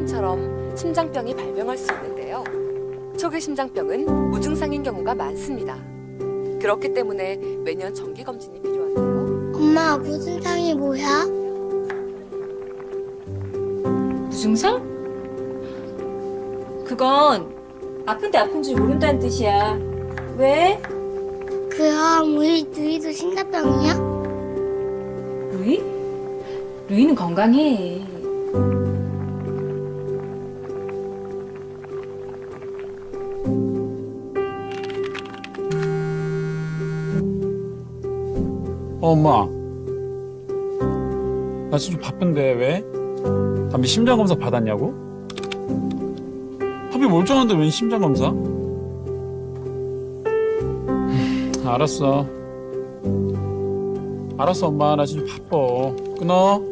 폐렴처럼 심장병이 발병할 수 있는데요. 초기 심장병은 무증상인 경우가 많습니다. 그렇기 때문에 매년 정기 검진이 필요한데요. 엄마 무증상이 뭐야? 무증상? 그건 아픈데 아픈 줄 모른다는 뜻이야. 왜? 그럼 우리 누이도 심장병이야? 루이? 루이는 건강해. 엄마. 나 지금 좀 바쁜데 왜? 담비 심장 검사 받았냐고? 합이 멀쩡한데 웬 심장 검사? 음, 알았어. 알았어, 엄마. 나 지금 바빠. 끊어.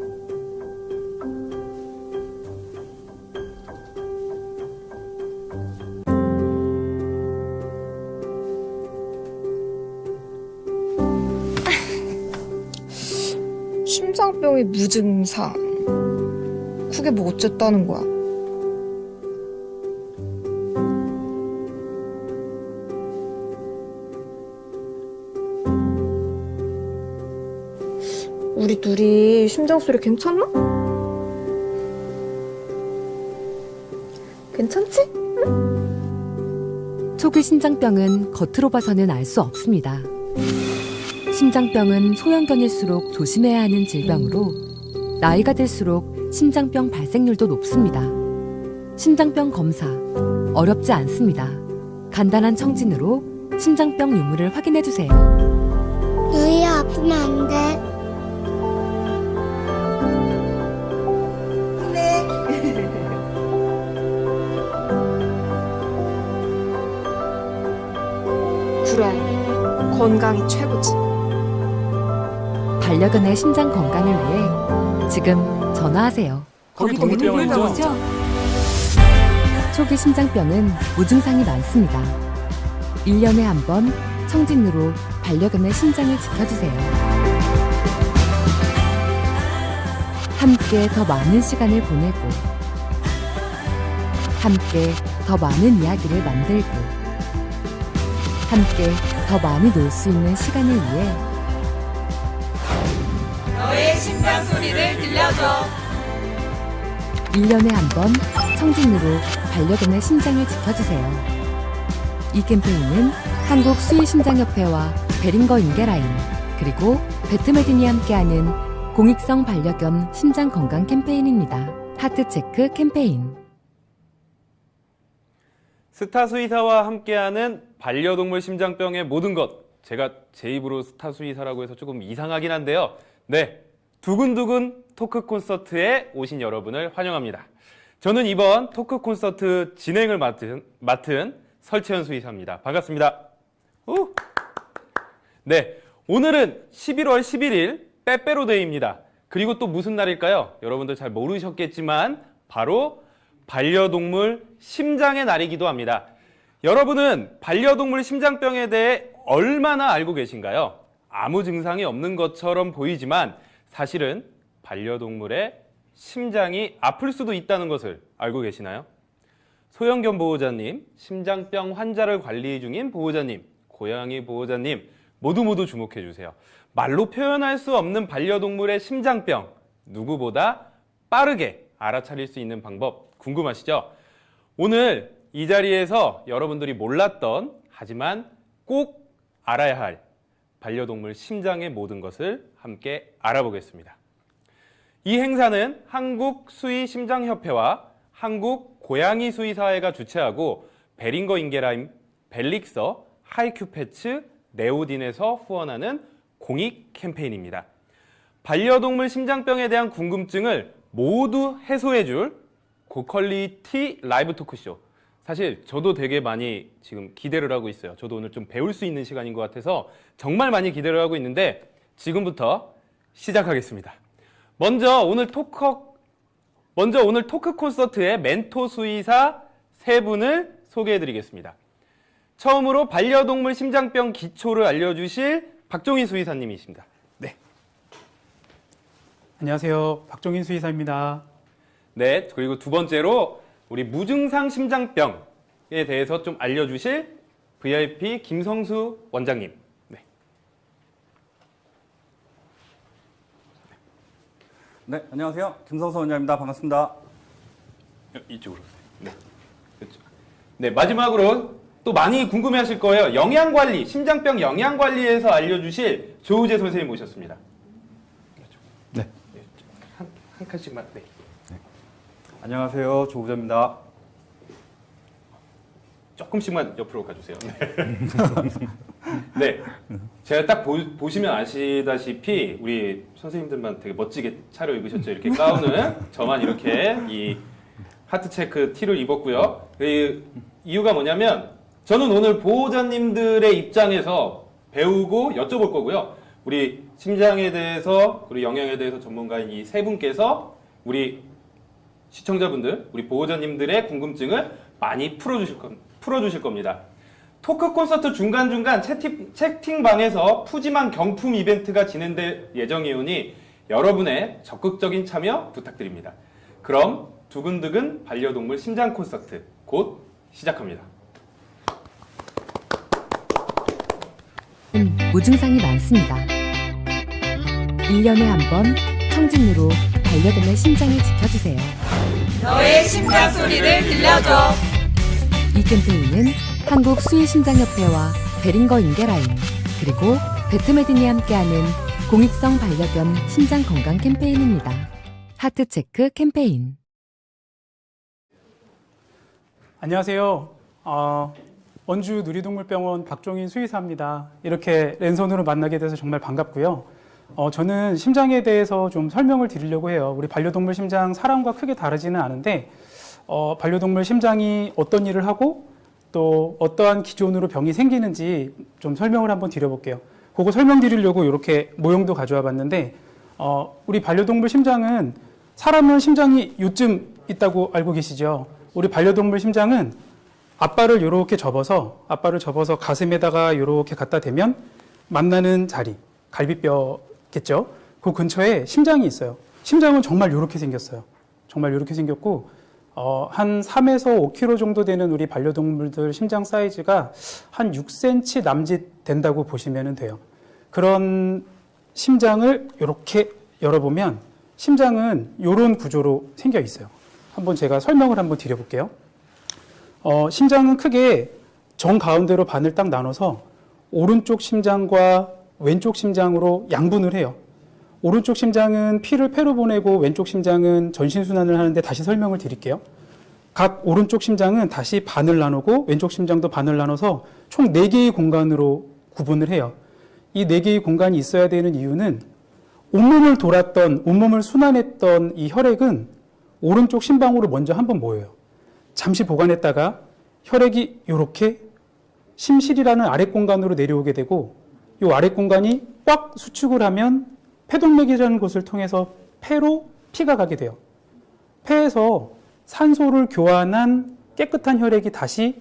심장병의 무증상. 그게 뭐 어쨌다는 거야? 우리 둘이 심장 소리 괜찮나? 괜찮지? 초기 심장병은 겉으로 봐서는 알 수 없습니다. 심장병은 소형견일수록 조심해야 하는 질병으로 나이가 들수록 심장병 발생률도 높습니다. 심장병 검사 어렵지 않습니다. 간단한 청진으로 심장병 유무를 확인해 주세요. 누이야 아프면 안 돼. 그래. 건강이 최고지. 반려견의 심장 건강을 위해 지금 전화하세요. 거기 동물병원이죠? 초기 심장병은 무증상이 많습니다. 1년에 한 번 청진으로 반려견의 심장을 지켜주세요. 함께 더 많은 시간을 보내고 함께 더 많은 이야기를 만들고 함께 더 많이 놀 수 있는 시간을 위해 심장 소리를 들려줘. 1년에 한 번 청진으로 반려견의 심장을 지켜주세요. 이 캠페인은 한국 수의심장협회와 베링거 인겔하임 그리고 베트메딘이 함께하는 공익성 반려견 심장 건강 캠페인입니다. Heart Check 캠페인 스타 수의사와 함께하는 반려동물 심장병의 모든 것. 제가 제 입으로 스타 수의사라고 해서 조금 이상하긴 한데요. 네, 두근두근 토크 콘서트에 오신 여러분을 환영합니다. 저는 이번 토크 콘서트 진행을 맡은, 맡은 설채연 수의사입니다. 반갑습니다. 우! 네, 오늘은 11월 11일 빼빼로데이입니다. 그리고 또 무슨 날일까요? 여러분들 잘 모르셨겠지만 바로 반려동물 심장의 날이기도 합니다. 여러분은 반려동물 심장병에 대해 얼마나 알고 계신가요? 아무 증상이 없는 것처럼 보이지만 사실은 반려동물의 심장이 아플 수도 있다는 것을 알고 계시나요? 소형견 보호자님, 심장병 환자를 관리 중인 보호자님, 고양이 보호자님 모두 모두 주목해 주세요. 말로 표현할 수 없는 반려동물의 심장병 누구보다 빠르게 알아차릴 수 있는 방법 궁금하시죠? 오늘 이 자리에서 여러분들이 몰랐던 하지만 꼭 알아야 할 반려동물 심장의 모든 것을 함께 알아보겠습니다. 이 행사는 한국 수의 심장협회와 한국 고양이 수의사회가 주최하고 베링거 인게라임, 벨릭서, 하이큐패츠, 네오딘에서 후원하는 공익 캠페인입니다. 반려동물 심장병에 대한 궁금증을 모두 해소해줄 고퀄리티 라이브 토크쇼. 사실 저도 되게 많이 지금 기대를 하고 있어요. 저도 오늘 좀 배울 수 있는 시간인 것 같아서 정말 많이 기대를 하고 있는데 지금부터 시작하겠습니다. 먼저 오늘 토크 먼저 오늘 토크 콘서트의 멘토 수의사 세 분을 소개해 드리겠습니다. 처음으로 반려동물 심장병 기초를 알려주실 박종희 수의사님이십니다. 네. 안녕하세요. 박종인 수의사입니다. 네, 그리고 두 번째로 우리 무증상 심장병에 대해서 좀 알려주실 VIP 김성수 원장님. 네. 네, 안녕하세요. 김성수 원장입니다. 반갑습니다. 이쪽으로. 네. 그렇죠. 네, 마지막으로 또 많이 궁금해하실 거예요. 영양 관리, 심장병 영양 관리에서 알려주실 조우재 선생님 모셨습니다. 네. 한, 한 칸씩만. 네. 안녕하세요. 조우재입니다. 조금씩만 옆으로 가주세요. 네. 네. 제가 딱 보, 시면 아시다시피 우리 선생님들만 되게 멋지게 차려 입으셨죠. 이렇게 가운은 저만 이렇게 이 하트 체크 티를 입었고요. 그 이유가 뭐냐면 저는 오늘 보호자님들의 입장에서 배우고 여쭤볼 거고요. 우리 심장에 대해서 그리고 영양에 대해서 전문가인 이 세 분께서 우리 시청자분들, 우리 보호자님들의 궁금증을 많이 풀어주실, 겁, 풀어주실 겁니다. 토크 콘서트 중간중간 채팅, 채팅방에서 푸짐한 경품 이벤트가 진행될 예정이오니 여러분의 적극적인 참여 부탁드립니다. 그럼 두근두근 반려동물 심장 콘서트 곧 시작합니다. 음, 무증상이 많습니다. 1년에 한 번 청진으로 반려견의 심장을 지켜주세요. 너의 심장 소리를 들려줘. 이 캠페인은 한국 수의심장협회와 베링거 인계라인 그리고 배트메딘이 함께하는 공익성 반려견 심장 건강 캠페인입니다. 하트체크 캠페인 안녕하세요. 어, 원주 누리동물병원 박종인 수의사입니다. 이렇게 랜선으로 만나게 돼서 정말 반갑고요. 어, 저는 심장에 대해서 좀 설명을 드리려고 해요. 우리 반려동물 심장 사람과 크게 다르지는 않은데 어, 반려동물 심장이 어떤 일을 하고 또 어떠한 기존으로 병이 생기는지 좀 설명을 한번 드려볼게요. 그거 설명드리려고 이렇게 모형도 가져와 봤는데 어, 우리 반려동물 심장은 사람은 심장이 요쯤 있다고 알고 계시죠? 우리 반려동물 심장은 앞발을 이렇게 접어서 앞발을 접어서 가슴에다가 이렇게 갖다 대면 만나는 자리 갈비뼈 겠죠. 그 근처에 심장이 있어요. 심장은 정말 이렇게 생겼어요. 정말 이렇게 생겼고 어, 한 3에서 5kg 정도 되는 우리 반려동물들 심장 사이즈가 한 6cm 남짓 된다고 보시면 돼요. 그런 심장을 이렇게 열어보면 심장은 이런 구조로 생겨 있어요. 한번 제가 설명을 한번 드려볼게요. 어, 심장은 크게 정 가운데로 반을 딱 나눠서 오른쪽 심장과 왼쪽 심장으로 양분을 해요. 오른쪽 심장은 피를 폐로 보내고 왼쪽 심장은 전신순환을 하는데 다시 설명을 드릴게요. 각 오른쪽 심장은 다시 반을 나누고 왼쪽 심장도 반을 나눠서 총 4개의 공간으로 구분을 해요. 이 4개의 공간이 있어야 되는 이유는 온몸을 돌았던, 온몸을 순환했던 이 혈액은 오른쪽 심방으로 먼저 한번 모여요. 잠시 보관했다가 혈액이 이렇게 심실이라는 아랫 공간으로 내려오게 되고 이 아랫 공간이 꽉 수축을 하면 폐동맥이라는 곳을 통해서 폐로 피가 가게 돼요. 폐에서 산소를 교환한 깨끗한 혈액이 다시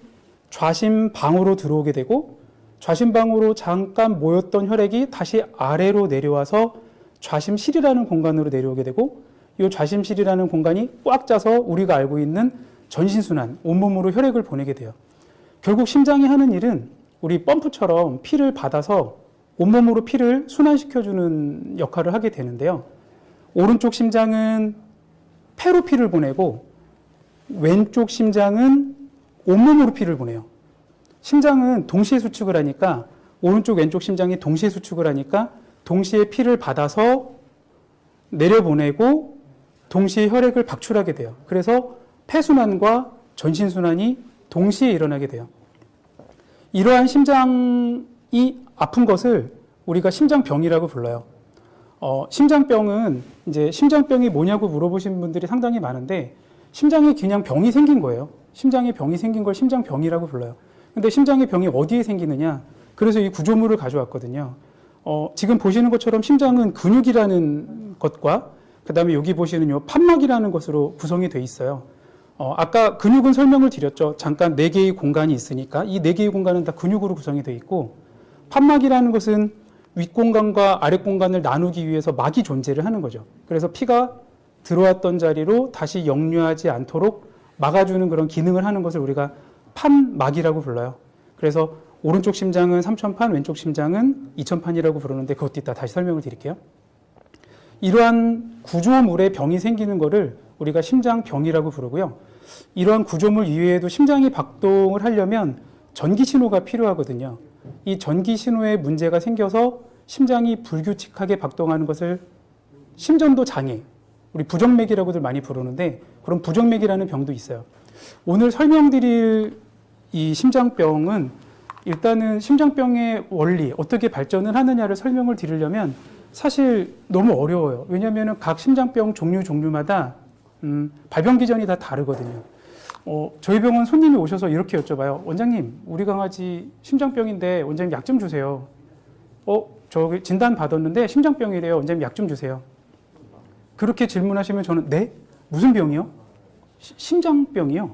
좌심방으로 들어오게 되고 좌심방으로 잠깐 모였던 혈액이 다시 아래로 내려와서 좌심실이라는 공간으로 내려오게 되고 이 좌심실이라는 공간이 꽉 짜서 우리가 알고 있는 전신순환, 온몸으로 혈액을 보내게 돼요. 결국 심장이 하는 일은 우리 펌프처럼 피를 받아서 온몸으로 피를 순환시켜주는 역할을 하게 되는데요. 오른쪽 심장은 폐로 피를 보내고 왼쪽 심장은 온몸으로 피를 보내요. 심장은 동시에 수축을 하니까 오른쪽 왼쪽 심장이 동시에 수축을 하니까 동시에 피를 받아서 내려보내고 동시에 혈액을 박출하게 돼요. 그래서 폐순환과 전신순환이 동시에 일어나게 돼요. 이러한 심장이 아픈 것을 우리가 심장병이라고 불러요. 어, 심장병은 이제 심장병이 뭐냐고 물어보신 분들이 상당히 많은데 심장에 그냥 병이 생긴 거예요. 심장에 병이 생긴 걸 심장병이라고 불러요. 근데 심장의 병이 어디에 생기느냐? 그래서 이 구조물을 가져왔거든요. 어, 지금 보시는 것처럼 심장은 근육이라는 것과 그 다음에 여기 보시는 요 판막이라는 것으로 구성이 돼 있어요. 어, 아까 근육은 설명을 드렸죠. 잠깐 네 개의 공간이 있으니까 이 네 개의 공간은 다 근육으로 구성이 돼 있고 판막이라는 것은 윗공간과 아랫공간을 나누기 위해서 막이 존재를 하는 거죠. 그래서 피가 들어왔던 자리로 다시 역류하지 않도록 막아주는 그런 기능을 하는 것을 우리가 판막이라고 불러요. 그래서 오른쪽 심장은 3,000판, 왼쪽 심장은 2,000판이라고 부르는데 그것도 이따 다시 설명을 드릴게요. 이러한 구조물에 병이 생기는 거를 우리가 심장병이라고 부르고요. 이러한 구조물 이외에도 심장이 박동을 하려면 전기 신호가 필요하거든요. 이 전기 신호에 문제가 생겨서 심장이 불규칙하게 박동하는 것을 심전도 장애, 우리 부정맥이라고들 많이 부르는데 그런 부정맥이라는 병도 있어요. 오늘 설명드릴 이 심장병은 일단은 심장병의 원리, 어떻게 발전을 하느냐를 설명을 드리려면 사실 너무 어려워요. 왜냐하면 각 심장병 종류 종류마다 음, 발병 기전이 다 다르거든요. 어, 저희 병원 손님이 오셔서 이렇게 여쭤봐요. 원장님, 우리 강아지 심장병인데 원장님 약 좀 주세요. 어, 저 진단 받았는데 심장병이래요. 원장님 약 좀 주세요. 그렇게 질문하시면 저는 네? 무슨 병이요? 시- 심장병이요.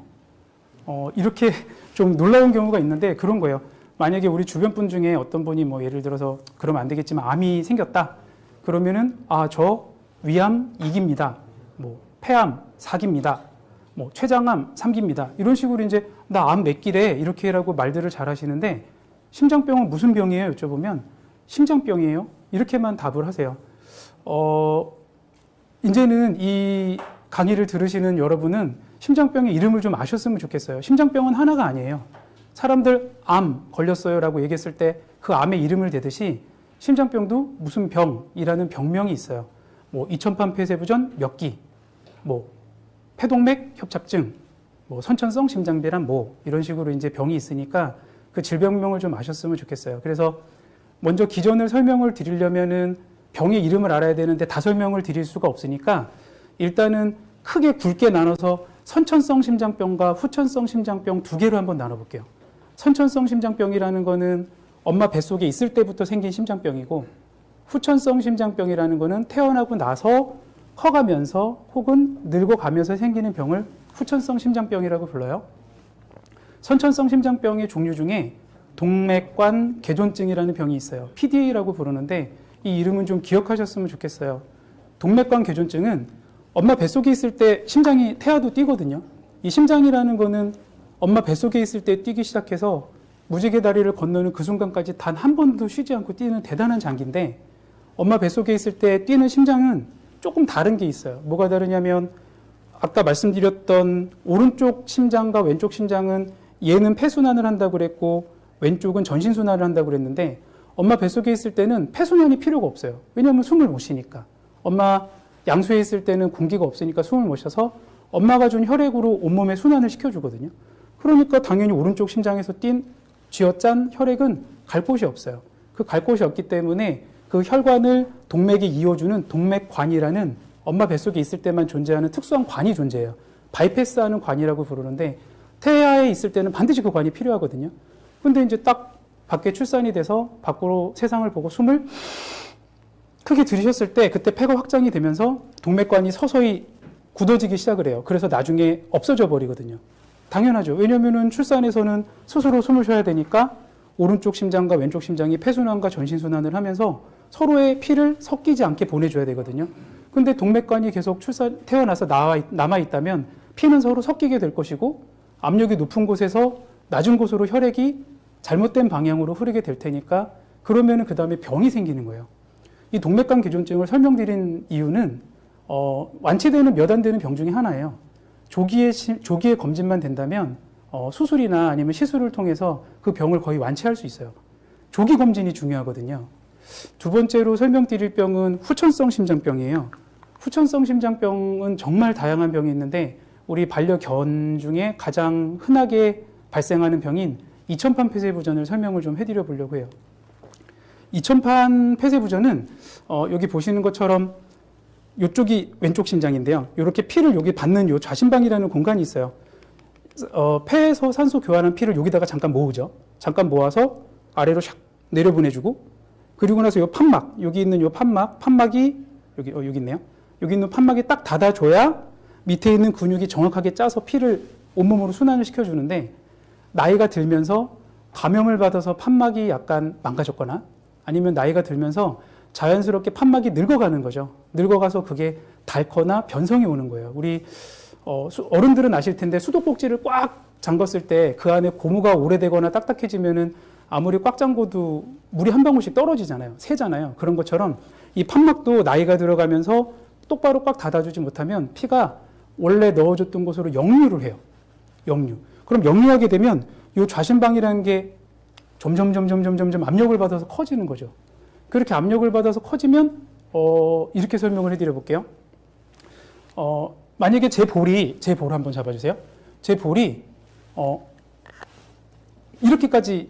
어, 이렇게 좀 놀라운 경우가 있는데 그런 거예요. 만약에 우리 주변 분 중에 어떤 분이 뭐 예를 들어서 그러면 안 되겠지만 암이 생겼다. 그러면은 아, 저 위암 2기입니다. 뭐 폐암 4기입니다. 뭐 췌장암 3기입니다. 이런 식으로 이제 나 암몇 기래 이렇게 라고 말들을 잘 하시는데 심장병은 무슨 병이에요? 여쭤보면 심장병이에요. 이렇게만 답을 하세요. 어, 이제는 이 강의를 들으시는 여러분은 심장병의 이름을 좀 아셨으면 좋겠어요. 심장병은 하나가 아니에요. 사람들 암 걸렸어요 라고 얘기했을 때 그 암의 이름을 대듯이 심장병도 무슨 병이라는 병명이 있어요. 뭐 이천판 폐쇄부전 몇 기, 뭐 폐동맥 협착증, 뭐 선천성 심장배란 뭐 이런 식으로 이제 병이 있으니까 그 질병명을 좀 아셨으면 좋겠어요. 그래서 먼저 기전을 설명을 드리려면은 병의 이름을 알아야 되는데 다 설명을 드릴 수가 없으니까 일단은 크게 굵게 나눠서 선천성 심장병과 후천성 심장병 두 개로 한번 나눠볼게요. 선천성 심장병이라는 거는 엄마 뱃속에 있을 때부터 생긴 심장병이고 후천성 심장병이라는 거는 태어나고 나서 커가면서 혹은 늙어가면서 생기는 병을 후천성 심장병이라고 불러요. 선천성 심장병의 종류 중에 동맥관 개존증이라는 병이 있어요. PDA라고 부르는데 이 이름은 좀 기억하셨으면 좋겠어요. 동맥관 개존증은 엄마 뱃속에 있을 때 심장이 태아도 뛰거든요. 이 심장이라는 거는 엄마 뱃속에 있을 때 뛰기 시작해서 무지개 다리를 건너는 그 순간까지 단 한 번도 쉬지 않고 뛰는 대단한 장기인데 엄마 뱃속에 있을 때 뛰는 심장은 조금 다른 게 있어요. 뭐가 다르냐면 아까 말씀드렸던 오른쪽 심장과 왼쪽 심장은 얘는 폐순환을 한다고 그랬고 왼쪽은 전신순환을 한다고 그랬는데 엄마 뱃속에 있을 때는 폐순환이 필요가 없어요. 왜냐하면 숨을 못 쉬니까. 엄마 양수에 있을 때는 공기가 없으니까 숨을 못 쉬어서 엄마가 준 혈액으로 온몸에 순환을 시켜주거든요. 그러니까 당연히 오른쪽 심장에서 뛴 쥐어짠 혈액은 갈 곳이 없어요. 그 갈 곳이 없기 때문에 그 혈관을 동맥이 이어주는 동맥관이라는 엄마 뱃속에 있을 때만 존재하는 특수한 관이 존재해요. 바이패스하는 관이라고 부르는데 태아에 있을 때는 반드시 그 관이 필요하거든요. 근데 이제 딱 밖에 출산이 돼서 밖으로 세상을 보고 숨을 크게 들이셨을 때 그때 폐가 확장이 되면서 동맥관이 서서히 굳어지기 시작을 해요. 그래서 나중에 없어져 버리거든요. 당연하죠. 왜냐면은 출산에서는 스스로 숨을 쉬어야 되니까 오른쪽 심장과 왼쪽 심장이 폐순환과 전신순환을 하면서 서로의 피를 섞이지 않게 보내줘야 되거든요. 근데 동맥관이 계속 출산, 태어나서 남아있다면 피는 서로 섞이게 될 것이고 압력이 높은 곳에서 낮은 곳으로 혈액이 잘못된 방향으로 흐르게 될 테니까 그러면은 그 다음에 병이 생기는 거예요. 이 동맥관 개존증을 설명드린 이유는 어, 완치되는 몇 안 되는 병 중에 하나예요. 조기에, 시- 조기에 검진만 된다면 어, 수술이나 아니면 시술을 통해서 그 병을 거의 완치할 수 있어요. 조기 검진이 중요하거든요. 두 번째로 설명드릴 병은 후천성 심장병이에요. 후천성 심장병은 정말 다양한 병이 있는데 우리 반려견 중에 가장 흔하게 발생하는 병인 이천판 폐쇄부전을 설명을 좀 해드려 보려고 해요. 이천판 폐쇄부전은 어, 여기 보시는 것처럼 이쪽이 왼쪽 심장인데요. 이렇게 피를 여기 받는 요 좌심방이라는 공간이 있어요. 어, 폐에서 산소 교환한 피를 여기다가 잠깐 모으죠. 잠깐 모아서 아래로 샥 내려보내주고 그리고 나서 요 판막 여기 있는 요 판막 판막이 여기 어, 여기 있네요. 여기 있는 판막이 딱 닫아줘야 밑에 있는 근육이 정확하게 짜서 피를 온몸으로 순환을 시켜주는데 나이가 들면서 감염을 받아서 판막이 약간 망가졌거나 아니면 나이가 들면서 자연스럽게 판막이 늙어가는 거죠. 늙어가서 그게 닳거나 변성이 오는 거예요. 우리 어, 수- 어른들은 아실 텐데 수도꼭지를 꽉 잠궜을 때 그 안에 고무가 오래되거나 딱딱해지면은 아무리 꽉 잠궈도 물이 한 방울씩 떨어지잖아요. 새잖아요. 그런 것처럼 이 판막도 나이가 들어가면서 똑바로 꽉 닫아주지 못하면 피가 원래 넣어줬던 곳으로 역류를 해요. 역류. 그럼 역류하게 되면 이 좌심방이라는 게 점점 점점 점점 점 압력을 받아서 커지는 거죠. 그렇게 압력을 받아서 커지면 어, 이렇게 설명을 해드려 볼게요. 어, 만약에 제 볼이 제 볼 한번 잡아주세요. 제 볼이 어, 이렇게까지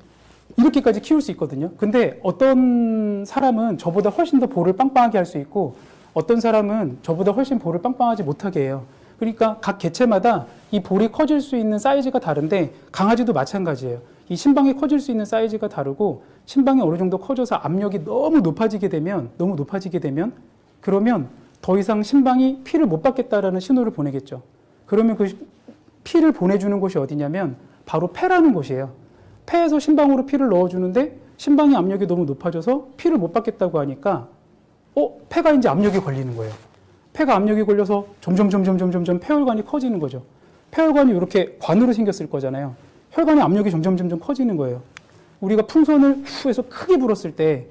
이렇게까지 키울 수 있거든요. 근데 어떤 사람은 저보다 훨씬 더 볼을 빵빵하게 할 수 있고 어떤 사람은 저보다 훨씬 볼을 빵빵하지 못하게 해요. 그러니까 각 개체마다 이 볼이 커질 수 있는 사이즈가 다른데 강아지도 마찬가지예요. 이 심방이 커질 수 있는 사이즈가 다르고 심방이 어느 정도 커져서 압력이 너무 높아지게 되면 너무 높아지게 되면 그러면 더 이상 심방이 피를 못 받겠다라는 신호를 보내겠죠. 그러면 그 피를 보내주는 곳이 어디냐면 바로 폐라는 곳이에요. 폐에서 심방으로 피를 넣어주는데 심방의 압력이 너무 높아져서 피를 못 받겠다고 하니까 어 폐가 이제 압력이 걸리는 거예요. 폐가 압력이 걸려서 점점 점점 점점 점 폐혈관이 커지는 거죠. 폐혈관이 이렇게 관으로 생겼을 거잖아요. 혈관의 압력이 점점 점점 커지는 거예요. 우리가 풍선을 후 해서 크게 불었을 때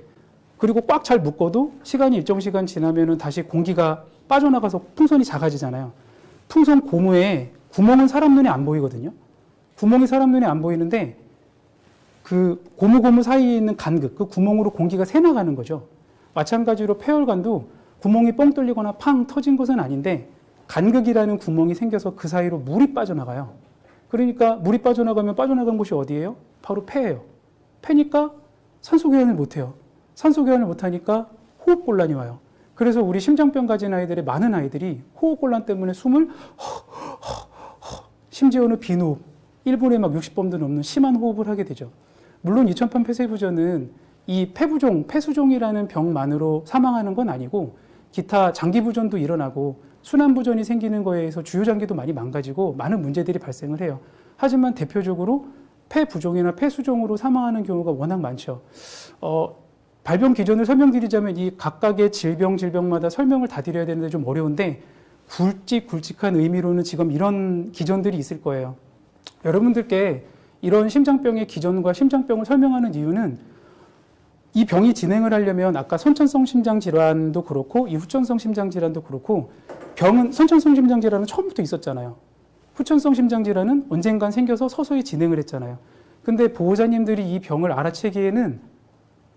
그리고 꽉 잘 묶어도 시간이 일정 시간 지나면은 다시 공기가 빠져나가서 풍선이 작아지잖아요. 풍선 고무에 구멍은 사람 눈에 안 보이거든요. 구멍이 사람 눈에 안 보이는데 그 고무 고무 사이에 있는 간극, 그 구멍으로 공기가 새 나가는 거죠. 마찬가지로 폐혈관도 구멍이 뻥 뚫리거나 팡 터진 것은 아닌데 간극이라는 구멍이 생겨서 그 사이로 물이 빠져나가요. 그러니까 물이 빠져나가면 빠져나간 곳이 어디예요? 바로 폐예요. 폐니까 산소 교환을 못 해요. 산소 교환을 못 하니까 호흡 곤란이 와요. 그래서 우리 심장병 가진 아이들의 많은 아이들이 호흡 곤란 때문에 숨을 심지어는 비호흡, 1분에 막 60번도 넘는 심한 호흡을 하게 되죠. 물론 2008 폐쇄부전은 이 폐부종, 폐수종이라는 병만으로 사망하는 건 아니고 기타 장기부전도 일어나고 순환부전이 생기는 거에 의해서 주요장기도 많이 망가지고 많은 문제들이 발생을 해요. 하지만 대표적으로 폐부종이나 폐수종으로 사망하는 경우가 워낙 많죠. 어, 발병 기전을 설명드리자면 이 각각의 질병 질병마다 설명을 다 드려야 되는데 좀 어려운데 굵직 굵직한 의미로는 지금 이런 기전들이 있을 거예요. 여러분들께 이런 심장병의 기전과 심장병을 설명하는 이유는 이 병이 진행을 하려면 아까 선천성 심장 질환도 그렇고 이 후천성 심장 질환도 그렇고 병은 선천성 심장 질환은 처음부터 있었잖아요. 후천성 심장 질환은 언젠간 생겨서 서서히 진행을 했잖아요. 근데 보호자님들이 이 병을 알아채기에는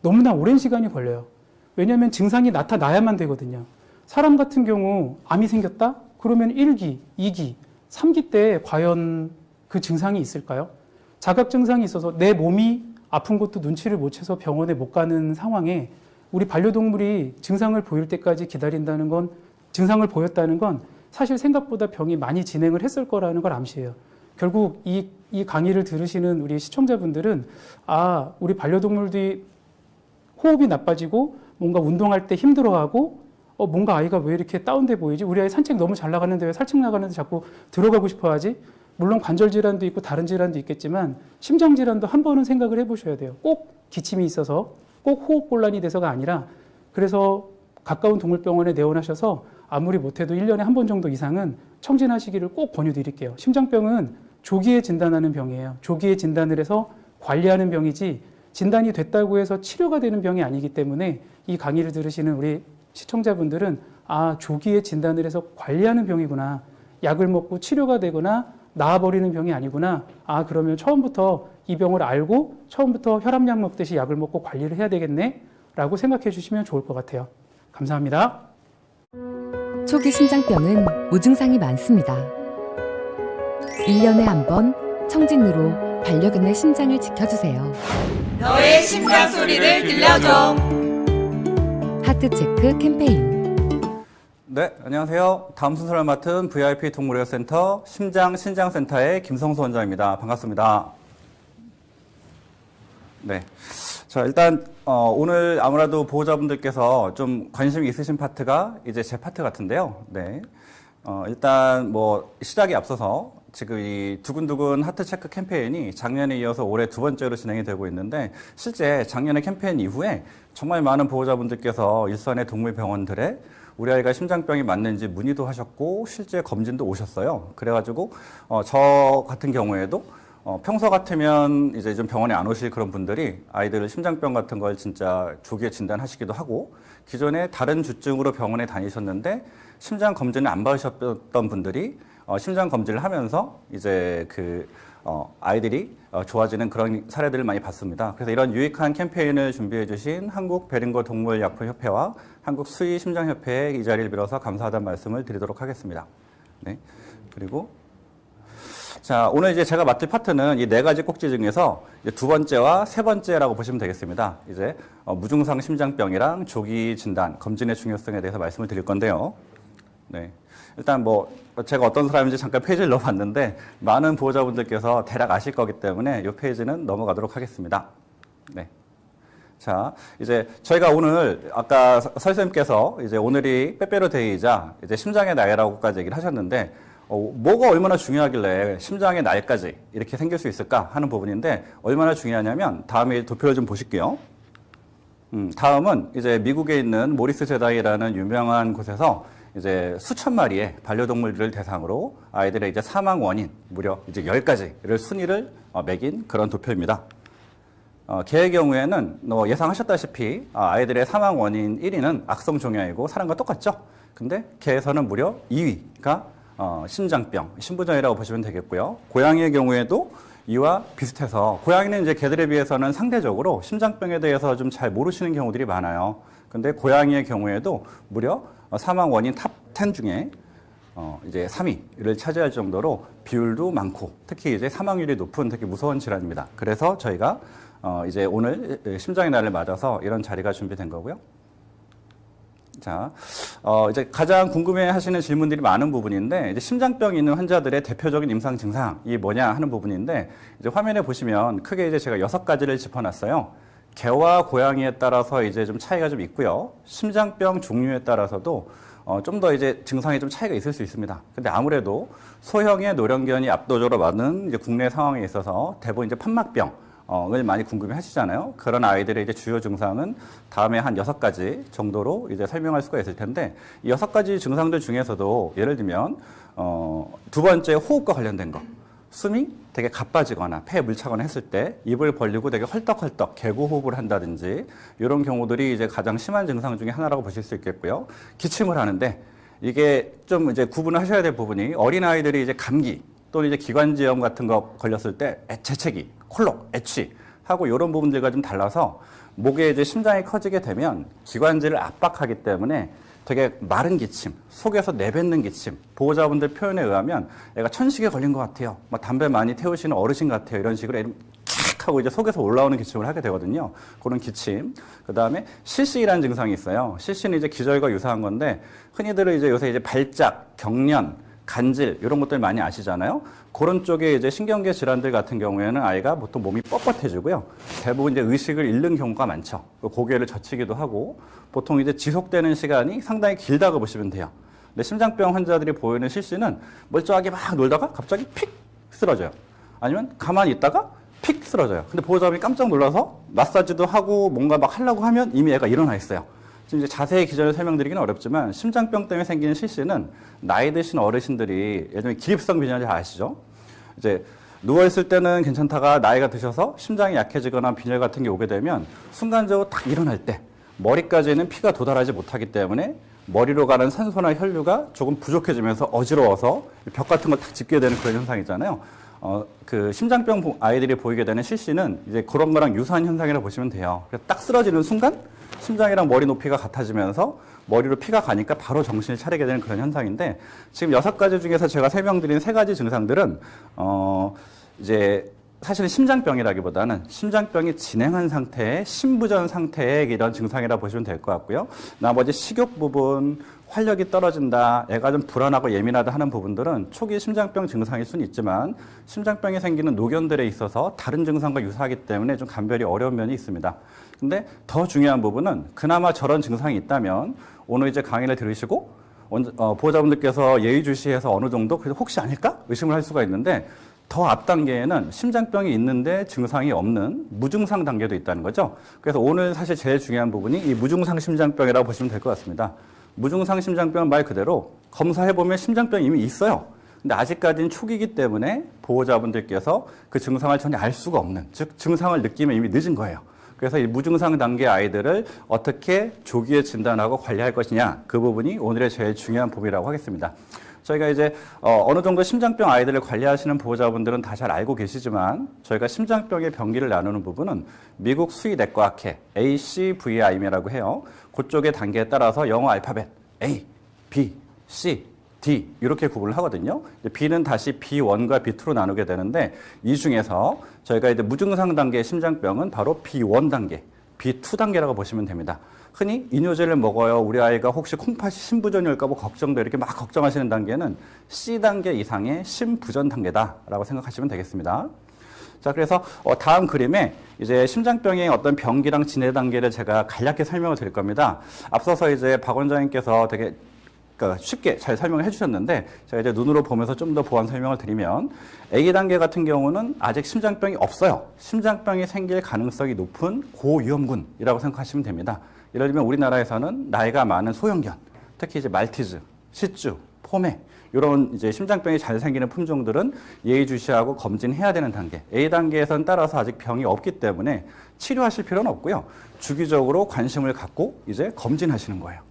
너무나 오랜 시간이 걸려요. 왜냐하면 증상이 나타나야만 되거든요. 사람 같은 경우 암이 생겼다? 그러면 1기, 2기, 3기 때 과연 그 증상이 있을까요? 자각 증상이 있어서 내 몸이 아픈 것도 눈치를 못 채서 병원에 못 가는 상황에 우리 반려동물이 증상을 보일 때까지 기다린다는 건 증상을 보였다는 건 사실 생각보다 병이 많이 진행을 했을 거라는 걸 암시해요. 결국 이, 이 강의를 들으시는 우리 시청자분들은 아, 우리 반려동물들이 호흡이 나빠지고 뭔가 운동할 때 힘들어하고 어, 뭔가 아이가 왜 이렇게 다운돼 보이지? 우리 아이 산책 너무 잘 나가는데 왜 산책 나가는데 자꾸 들어가고 싶어 하지? 물론 관절 질환도 있고 다른 질환도 있겠지만 심장 질환도 한 번은 생각을 해보셔야 돼요. 꼭 기침이 있어서 꼭 호흡 곤란이 돼서가 아니라 그래서 가까운 동물병원에 내원하셔서 아무리 못해도 1년에 한 번 정도 이상은 청진하시기를 꼭 권유드릴게요. 심장병은 조기에 진단하는 병이에요. 조기에 진단을 해서 관리하는 병이지 진단이 됐다고 해서 치료가 되는 병이 아니기 때문에 이 강의를 들으시는 우리 시청자분들은 아, 조기에 진단을 해서 관리하는 병이구나. 약을 먹고 치료가 되거나 나아버리는 병이 아니구나. 아, 그러면 처음부터 이 병을 알고 처음부터 혈압약 먹듯이 약을 먹고 관리를 해야 되겠네. 라고 생각해 주시면 좋을 것 같아요. 감사합니다. 초기 심장병은 무증상이 많습니다. 1년에 한 번 청진으로 반려견의 심장을 지켜주세요. 너의 심장 소리를 들려줘. 하트 체크 캠페인 네, 안녕하세요. 다음 순서를 맡은 VIP 동물의료센터 심장 신장센터의 김성수 원장입니다. 반갑습니다. 네. 자, 일단 어, 오늘 아무래도 보호자분들께서 좀 관심이 있으신 파트가 이제 제 파트 같은데요. 네. 어, 일단 뭐 시작에 앞서서 지금 이 두근두근 하트 체크 캠페인이 작년에 이어서 올해 두 번째로 진행이 되고 있는데 실제 작년에 캠페인 이후에 정말 많은 보호자분들께서 일선의 동물병원들에 우리 아이가 심장병이 맞는지 문의도 하셨고 실제 검진도 오셨어요. 그래가지고 어, 저 같은 경우에도 어, 평소 같으면 이제 좀 병원에 안 오실 그런 분들이 아이들 심장병 같은 걸 진짜 조기에 진단하시기도 하고 기존에 다른 주증으로 병원에 다니셨는데 심장 검진을 안 받으셨던 분들이 어, 심장 검진을 하면서 이제 그 어, 아이들이 어, 좋아지는 그런 사례들을 많이 봤습니다. 그래서 이런 유익한 캠페인을 준비해 주신 한국 베링거 동물약품협회와 한국 수의 심장협회에 이 자리를 빌어서 감사하다는 말씀을 드리도록 하겠습니다. 네. 그리고 자, 오늘 이제 제가 맡을 파트는 이 네 가지 꼭지 중에서 두 번째와 세 번째라고 보시면 되겠습니다. 이제 어, 무증상 심장병이랑 조기 진단, 검진의 중요성에 대해서 말씀을 드릴 건데요. 네. 일단 뭐 제가 어떤 사람인지 잠깐 페이지를 넣어봤는데 많은 보호자분들께서 대략 아실 거기 때문에 이 페이지는 넘어가도록 하겠습니다. 네. 자, 이제 저희가 오늘 아까 서- 설쌤께서 이제 오늘이 빼빼로 데이이자 이제 심장의 날이라고까지 얘기를 하셨는데 어, 뭐가 얼마나 중요하길래 심장의 날까지 이렇게 생길 수 있을까 하는 부분인데 얼마나 중요하냐면 다음에 도표를 좀 보실게요. 음, 다음은 이제 미국에 있는 모리스 제다이라는 유명한 곳에서 이제 수천 마리의 반려동물들을 대상으로 아이들의 이제 사망 원인 무려 이제 10가지를 순위를 어, 매긴 그런 도표입니다. 어, 개의 경우에는 뭐 예상하셨다시피 아, 아이들의 사망 원인 1위는 악성 종양이고 사람과 똑같죠. 근데 개에서는 무려 2위가 어, 심장병, 신부전이라고 보시면 되겠고요. 고양이의 경우에도 이와 비슷해서 고양이는 이제 개들에 비해서는 상대적으로 심장병에 대해서 좀 잘 모르시는 경우들이 많아요. 근데 고양이의 경우에도 무려 어, 사망 원인 top 10 중에 어, 이제 3위를 차지할 정도로 비율도 많고 특히 이제 사망률이 높은 특히 무서운 질환입니다. 그래서 저희가 어, 이제 오늘 심장의 날을 맞아서 이런 자리가 준비된 거고요. 자, 어, 이제 가장 궁금해 하시는 질문들이 많은 부분인데, 이제 심장병이 있는 환자들의 대표적인 임상 증상이 뭐냐 하는 부분인데, 이제 화면에 보시면 크게 이제 제가 여섯 가지를 짚어놨어요. 개와 고양이에 따라서 이제 좀 차이가 좀 있고요. 심장병 종류에 따라서도 어, 좀 더 이제 증상이 좀 차이가 있을 수 있습니다. 근데 아무래도 소형의 노령견이 압도적으로 많은 이제 국내 상황에 있어서 대부분 이제 판막병, 을 많이 궁금해 하시잖아요. 그런 아이들의 이제 주요 증상은 다음에 한 여섯 가지 정도로 이제 설명할 수가 있을 텐데, 이 여섯 가지 증상들 중에서도 예를 들면, 어, 두 번째 호흡과 관련된 거. 숨이 되게 가빠지거나 폐에 물 차거나 했을 때 입을 벌리고 되게 헐떡헐떡 개고 호흡을 한다든지 이런 경우들이 이제 가장 심한 증상 중에 하나라고 보실 수 있겠고요. 기침을 하는데 이게 좀 이제 구분을 하셔야 될 부분이 어린 아이들이 이제 감기 또는 이제 기관지염 같은 거 걸렸을 때 애- 재채기, 콜록, 애취 하고 이런 부분들과 좀 달라서 목에 이제 심장이 커지게 되면 기관지를 압박하기 때문에 되게 마른 기침, 속에서 내뱉는 기침, 보호자분들 표현에 의하면 애가 천식에 걸린 것 같아요. 막 담배 많이 태우시는 어르신 같아요. 이런 식으로 애를 캬 하고 이제 속에서 올라오는 기침을 하게 되거든요. 그런 기침. 그 다음에 실시라는 증상이 있어요. 실시는 이제 기절과 유사한 건데 흔히들 이제 요새 이제 발작, 경련, 간질 이런 것들 많이 아시잖아요. 그런 쪽에 이제 신경계 질환들 같은 경우에는 아이가 보통 몸이 뻣뻣해지고요. 대부분 이제 의식을 잃는 경우가 많죠. 고개를 젖히기도 하고 보통 이제 지속되는 시간이 상당히 길다고 보시면 돼요. 근데 심장병 환자들이 보이는 실신은 멀쩡하게 막 놀다가 갑자기 픽 쓰러져요. 아니면 가만히 있다가 픽 쓰러져요. 근데 보호자분이 깜짝 놀라서 마사지도 하고 뭔가 막 하려고 하면 이미 애가 일어나 있어요. 지금 이제 자세히 기전을 설명드리기는 어렵지만 심장병 때문에 생기는 실신은 나이 드신 어르신들이 예전에 기립성 빈혈 잘 아시죠? 이제 누워있을 때는 괜찮다가 나이가 드셔서 심장이 약해지거나 빈혈 같은 게 오게 되면 순간적으로 딱 일어날 때 머리까지는 피가 도달하지 못하기 때문에 머리로 가는 산소나 혈류가 조금 부족해지면서 어지러워서 벽 같은 걸 탁 짚게 되는 그런 현상이잖아요. 어, 그 심장병 보- 아이들이 보이게 되는 실시는 이제 그런 거랑 유사한 현상이라고 보시면 돼요. 그래서 딱 쓰러지는 순간 심장이랑 머리 높이가 같아지면서 머리로 피가 가니까 바로 정신을 차리게 되는 그런 현상인데 지금 여섯 가지 중에서 제가 설명드린 세 가지 증상들은 어 이제 사실은 심장병이라기보다는 심장병이 진행한 상태의 심부전 상태의 이런 증상이라 보시면 될 것 같고요. 나머지 식욕 부분, 활력이 떨어진다, 애가 좀 불안하고 예민하다 하는 부분들은 초기 심장병 증상일 수는 있지만 심장병이 생기는 노견들에 있어서 다른 증상과 유사하기 때문에 좀 감별이 어려운 면이 있습니다. 근데 더 중요한 부분은 그나마 저런 증상이 있다면 오늘 이제 강의를 들으시고 원- 어, 보호자분들께서 예의주시해서 어느 정도 그래도 혹시 아닐까 의심을 할 수가 있는데 더 앞 단계에는 심장병이 있는데 증상이 없는 무증상 단계도 있다는 거죠. 그래서 오늘 사실 제일 중요한 부분이 이 무증상 심장병이라고 보시면 될 것 같습니다. 무증상 심장병은 말 그대로 검사해보면 심장병이 이미 있어요. 근데 아직까지는 초기이기 때문에 보호자분들께서 그 증상을 전혀 알 수가 없는, 즉 증상을 느끼면 이미 늦은 거예요. 그래서 이 무증상 단계 아이들을 어떻게 조기에 진단하고 관리할 것이냐 그 부분이 오늘의 제일 중요한 부분이라고 하겠습니다. 저희가 이제 어, 느 정도 심장병 아이들을 관리하시는 보호자분들은 다 잘 알고 계시지만 저희가 심장병의 병기를 나누는 부분은 미국 수의내과학회 ACVIM이라고 해요. 그쪽의 단계에 따라서 영어 알파벳 A, B, C, 이렇게 구분을 하거든요. B는 다시 B1과 B2로 나누게 되는데 이 중에서 저희가 이제 무증상 단계의 심장병은 바로 B1 단계, B2 단계라고 보시면 됩니다. 흔히 이뇨제를 먹어요. 우리 아이가 혹시 콩팥이 심부전일까 봐 걱정돼 이렇게 막 걱정하시는 단계는 C 단계 이상의 심부전 단계다라고 생각하시면 되겠습니다. 자, 그래서 어, 다음 그림에 이제 심장병의 어떤 병기랑 진해 단계를 제가 간략히 설명을 드릴 겁니다. 앞서서 이제 박 원장님께서 되게 그러니까 쉽게 잘 설명을 해주셨는데 제가 이제 눈으로 보면서 좀 더 보완 설명을 드리면 A 단계 같은 경우는 아직 심장병이 없어요. 심장병이 생길 가능성이 높은 고위험군이라고 생각하시면 됩니다. 예를 들면 우리나라에서는 나이가 많은 소형견, 특히 이제 말티즈, 시쭈, 포메 이런 이제 심장병이 잘 생기는 품종들은 예의주시하고 검진해야 되는 단계. A 단계에선 따라서 아직 병이 없기 때문에 치료하실 필요는 없고요. 주기적으로 관심을 갖고 이제 검진하시는 거예요.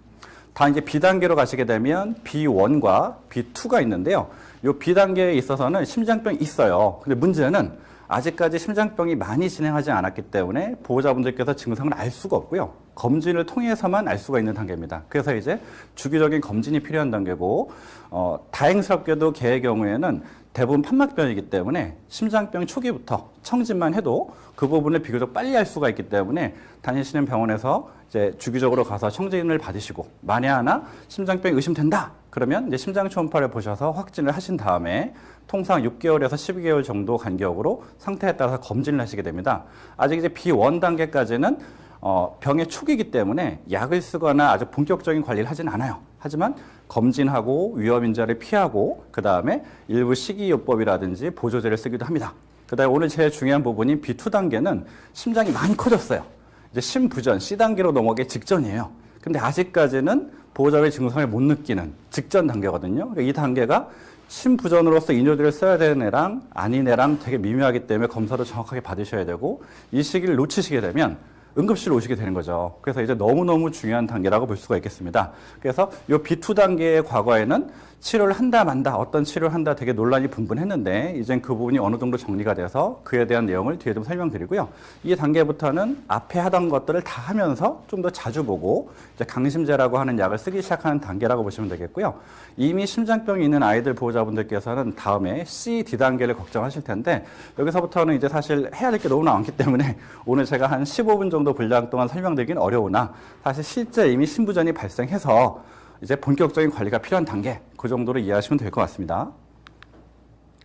다 이제 B 단계로 가시게 되면 B1과 B2가 있는데요. 이 B 단계에 있어서는 심장병이 있어요. 근데 문제는 아직까지 심장병이 많이 진행하지 않았기 때문에 보호자분들께서 증상을 알 수가 없고요. 검진을 통해서만 알 수가 있는 단계입니다. 그래서 이제 주기적인 검진이 필요한 단계고, 어, 다행스럽게도 개의 경우에는 대부분 판막병이기 때문에 심장병 초기부터 청진만 해도 그 부분을 비교적 빨리 할 수가 있기 때문에 다니시는 병원에서 이제 주기적으로 가서 청진을 받으시고 만에 하나 심장병이 의심된다 그러면 이제 심장 초음파를 보셔서 확진을 하신 다음에 통상 6개월에서 12개월 정도 간격으로 상태에 따라서 검진을 하시게 됩니다. 아직 이제 B1 단계까지는 어, 병의 초기이기 때문에 약을 쓰거나 아주 본격적인 관리를 하진 않아요. 하지만 검진하고 위험 인자를 피하고 그 다음에 일부 식이요법이라든지 보조제를 쓰기도 합니다. 그 다음에 오늘 제일 중요한 부분인 B2 단계는 심장이 많이 커졌어요. 이제 심부전 C 단계로 넘어가기 직전이에요. 근데 아직까지는 보호자의 증상을 못 느끼는 직전 단계거든요. 이 단계가 심부전으로서 이뇨제를 써야 되는 애랑 아닌 애랑 되게 미묘하기 때문에 검사도 정확하게 받으셔야 되고 이 시기를 놓치시게 되면 응급실로 오시게 되는 거죠. 그래서 이제 너무너무 중요한 단계라고 볼 수가 있겠습니다. 그래서 이 B2 단계의 과거에는 치료를 한다 만다 어떤 치료를 한다 되게 논란이 분분했는데 이젠 그 부분이 어느 정도 정리가 돼서 그에 대한 내용을 뒤에 좀 설명드리고요. 이 단계부터는 앞에 하던 것들을 다 하면서 좀 더 자주 보고 이제 강심제라고 하는 약을 쓰기 시작하는 단계라고 보시면 되겠고요. 이미 심장병이 있는 아이들 보호자분들께서는 다음에 C, D 단계를 걱정하실 텐데 여기서부터는 이제 사실 해야 될 게 너무 많기 때문에 오늘 제가 한 15분 정도 분량 동안 설명드리긴 어려우나 사실 실제 이미 신부전이 발생해서 이제 본격적인 관리가 필요한 단계 그 정도로 이해하시면 될 것 같습니다.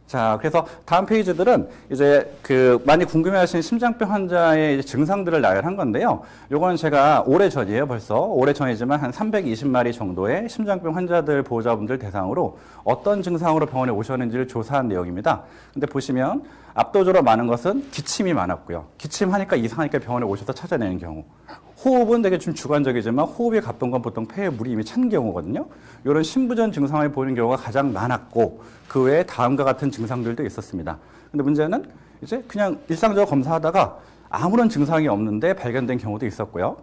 자, 그래서 다음 페이지들은 이제 그 많이 궁금해하시는 심장병 환자의 증상들을 나열한 건데요. 요거는 제가 오래 전이에요, 벌써 오래 전이지만 한 320마리 정도의 심장병 환자들 보호자분들 대상으로 어떤 증상으로 병원에 오셨는지를 조사한 내용입니다. 근데 보시면 압도적으로 많은 것은 기침이 많았고요. 기침하니까 이상하니까 병원에 오셔서 찾아내는 경우. 호흡은 되게 좀 주관적이지만 호흡이 갔던 건 보통 폐에 물이 이미 찬 경우거든요. 이런 심부전 증상을 보이는 경우가 가장 많았고 그 외에 다음과 같은 증상들도 있었습니다. 근데 문제는 이제 그냥 일상적으로 검사하다가 아무런 증상이 없는데 발견된 경우도 있었고요.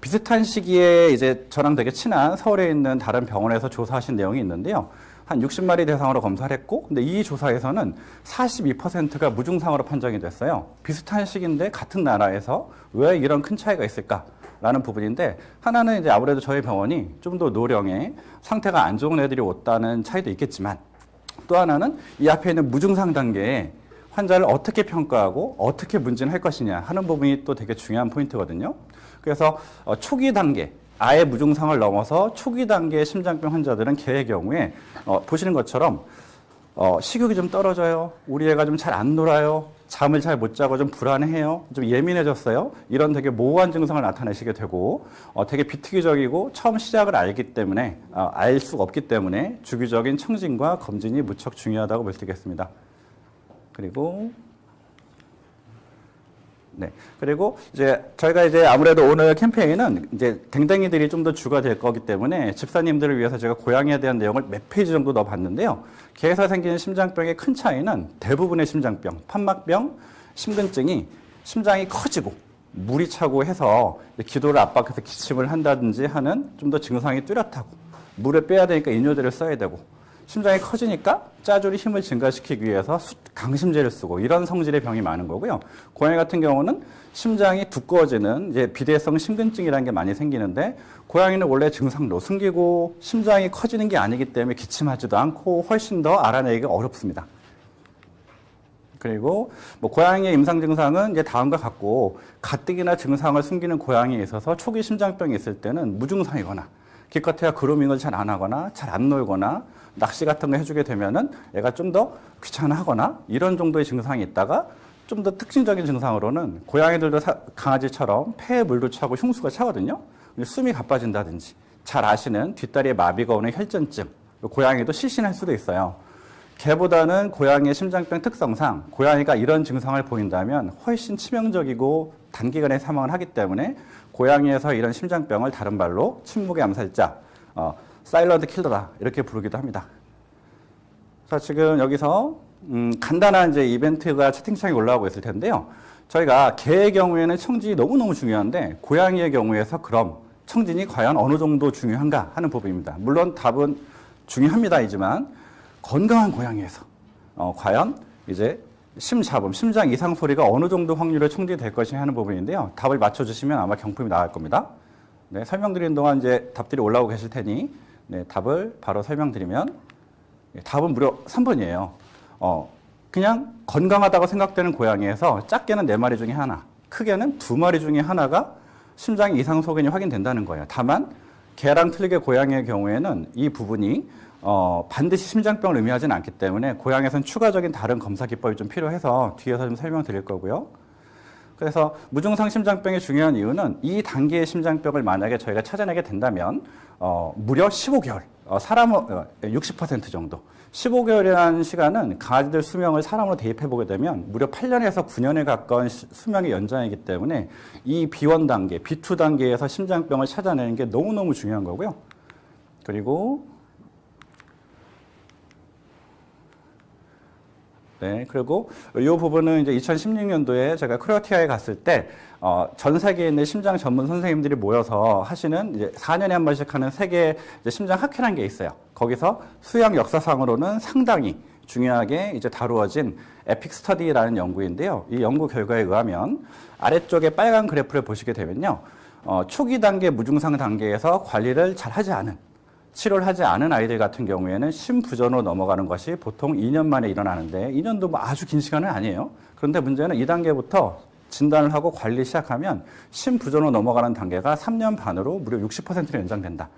비슷한 시기에 이제 저랑 되게 친한 서울에 있는 다른 병원에서 조사하신 내용이 있는데요. 한 60마리 대상으로 검사를 했고, 근데 이 조사에서는 42%가 무증상으로 판정이 됐어요. 비슷한 시기인데 같은 나라에서 왜 이런 큰 차이가 있을까 라는 부분인데, 하나는 이제 아무래도 저희 병원이 좀 더 노령에 상태가 안 좋은 애들이 왔다는 차이도 있겠지만, 또 하나는 이 앞에 있는 무증상 단계에 환자를 어떻게 평가하고 어떻게 문진할 것이냐 하는 부분이 또 되게 중요한 포인트거든요. 그래서 어, 초기 단계, 아예 무증상을 넘어서 초기 단계의 심장병 환자들은 개의 경우에 어, 보시는 것처럼 어, 식욕이 좀 떨어져요. 우리 애가 좀 잘 안 놀아요. 잠을 잘 못 자고 좀 불안해요. 좀 예민해졌어요. 이런 되게 모호한 증상을 나타내시게 되고 어, 되게 비특이적이고 처음 시작을 알기 때문에 어, 알 수가 없기 때문에 주기적인 청진과 검진이 무척 중요하다고 볼 수 있겠습니다. 그리고 네. 그리고 이제 저희가 이제 아무래도 오늘 캠페인은 이제 댕댕이들이 좀 더 주가 될 거기 때문에 집사님들을 위해서 제가 고양이에 대한 내용을 몇 페이지 정도 넣어봤는데요. 개에서 생기는 심장병의 큰 차이는 대부분의 심장병, 판막병, 심근증이 심장이 커지고 물이 차고 해서 기도를 압박해서 기침을 한다든지 하는 좀 더 증상이 뚜렷하고 물을 빼야 되니까 인효제를 써야 되고 심장이 커지니까 짜주리 힘을 증가시키기 위해서 수- 강심제를 쓰고 이런 성질의 병이 많은 거고요. 고양이 같은 경우는 심장이 두꺼워지는 이제 비대성 심근증이라는 게 많이 생기는데 고양이는 원래 증상도 숨기고 심장이 커지는 게 아니기 때문에 기침하지도 않고 훨씬 더 알아내기가 어렵습니다. 그리고 뭐 고양이의 임상 증상은 이제 다음과 같고 가뜩이나 증상을 숨기는 고양이에 있어서 초기 심장병이 있을 때는 무증상이거나 기껏해야 그루밍을 잘 안 하거나 잘 안 놀거나 낚시 같은 거 해주게 되면은 애가 좀 더 귀찮아하거나 이런 정도의 증상이 있다가 좀 더 특징적인 증상으로는 고양이들도 사- 강아지처럼 폐에 물도 차고 흉수가 차거든요. 숨이 가빠진다든지 잘 아시는 뒷다리에 마비가 오는 혈전증 고양이도 실신할 수도 있어요. 개보다는 고양이의 심장병 특성상 고양이가 이런 증상을 보인다면 훨씬 치명적이고 단기간에 사망을 하기 때문에 고양이에서 이런 심장병을 다른 말로 침묵의 암살자, 어, 사일런트 킬러다 이렇게 부르기도 합니다. 자, 지금 여기서 음, 간단한 이제 이벤트가 채팅창에 올라오고 있을 텐데요. 저희가 개의 경우에는 청진이 너무너무 중요한데 고양이의 경우에서 그럼 청진이 과연 어느 정도 중요한가 하는 부분입니다. 물론 답은 중요합니다이지만 건강한 고양이에서 어, 과연 이제 심잡음, 심장 이상 소리가 어느 정도 확률로 청진될 것이 하는 부분인데요. 답을 맞춰주시면 아마 경품이 나갈 겁니다. 네, 설명드리는 동안 이제 답들이 올라오고 계실 테니 네, 답을 바로 설명드리면 예, 답은 무려 3번이에요. 어, 그냥 건강하다고 생각되는 고양이에서 작게는 네 마리 중에 하나, 크게는 두 마리 중에 하나가 심장 이상 소견이 확인된다는 거예요. 다만 개랑 틀리게 고양이의 경우에는 이 부분이 어, 반드시 심장병을 의미하지는 않기 때문에 고양이에서는 추가적인 다른 검사 기법이 좀 필요해서 뒤에서 좀 설명드릴 거고요. 그래서 무증상 심장병의 중요한 이유는 이 단계의 심장병을 만약에 저희가 찾아내게 된다면 어, 무려 15개월, 어, 사람 어, 60% 정도. 15개월이라는 시간은 강아지들 수명을 사람으로 대입해 보게 되면 무려 8년에서 9년에 가까운 시- 수명의 연장이기 때문에 이 B1 단계, B2 단계에서 심장병을 찾아내는 게 너무너무 중요한 거고요. 그리고 네, 그리고 이 부분은 이제 2016년도에 제가 크로아티아에 갔을 때, 어, 전 세계에 있는 심장 전문 선생님들이 모여서 하시는 이제 4년에 한 번씩 하는 세계 심장 학회라는 게 있어요. 거기서 수양 역사상으로는 상당히 중요하게 이제 다루어진 에픽 스터디라는 연구인데요. 이 연구 결과에 의하면 아래쪽에 빨간 그래프를 보시게 되면요. 어, 초기 단계 무증상 단계에서 관리를 잘 하지 않은 치료를 하지 않은 아이들 같은 경우에는 심부전으로 넘어가는 것이 보통 2년 만에 일어나는데 2년도 뭐 아주 긴 시간은 아니에요. 그런데 문제는 2단계부터 진단을 하고 관리 시작하면 심부전으로 넘어가는 단계가 3년 반으로 무려 60%로 연장된다.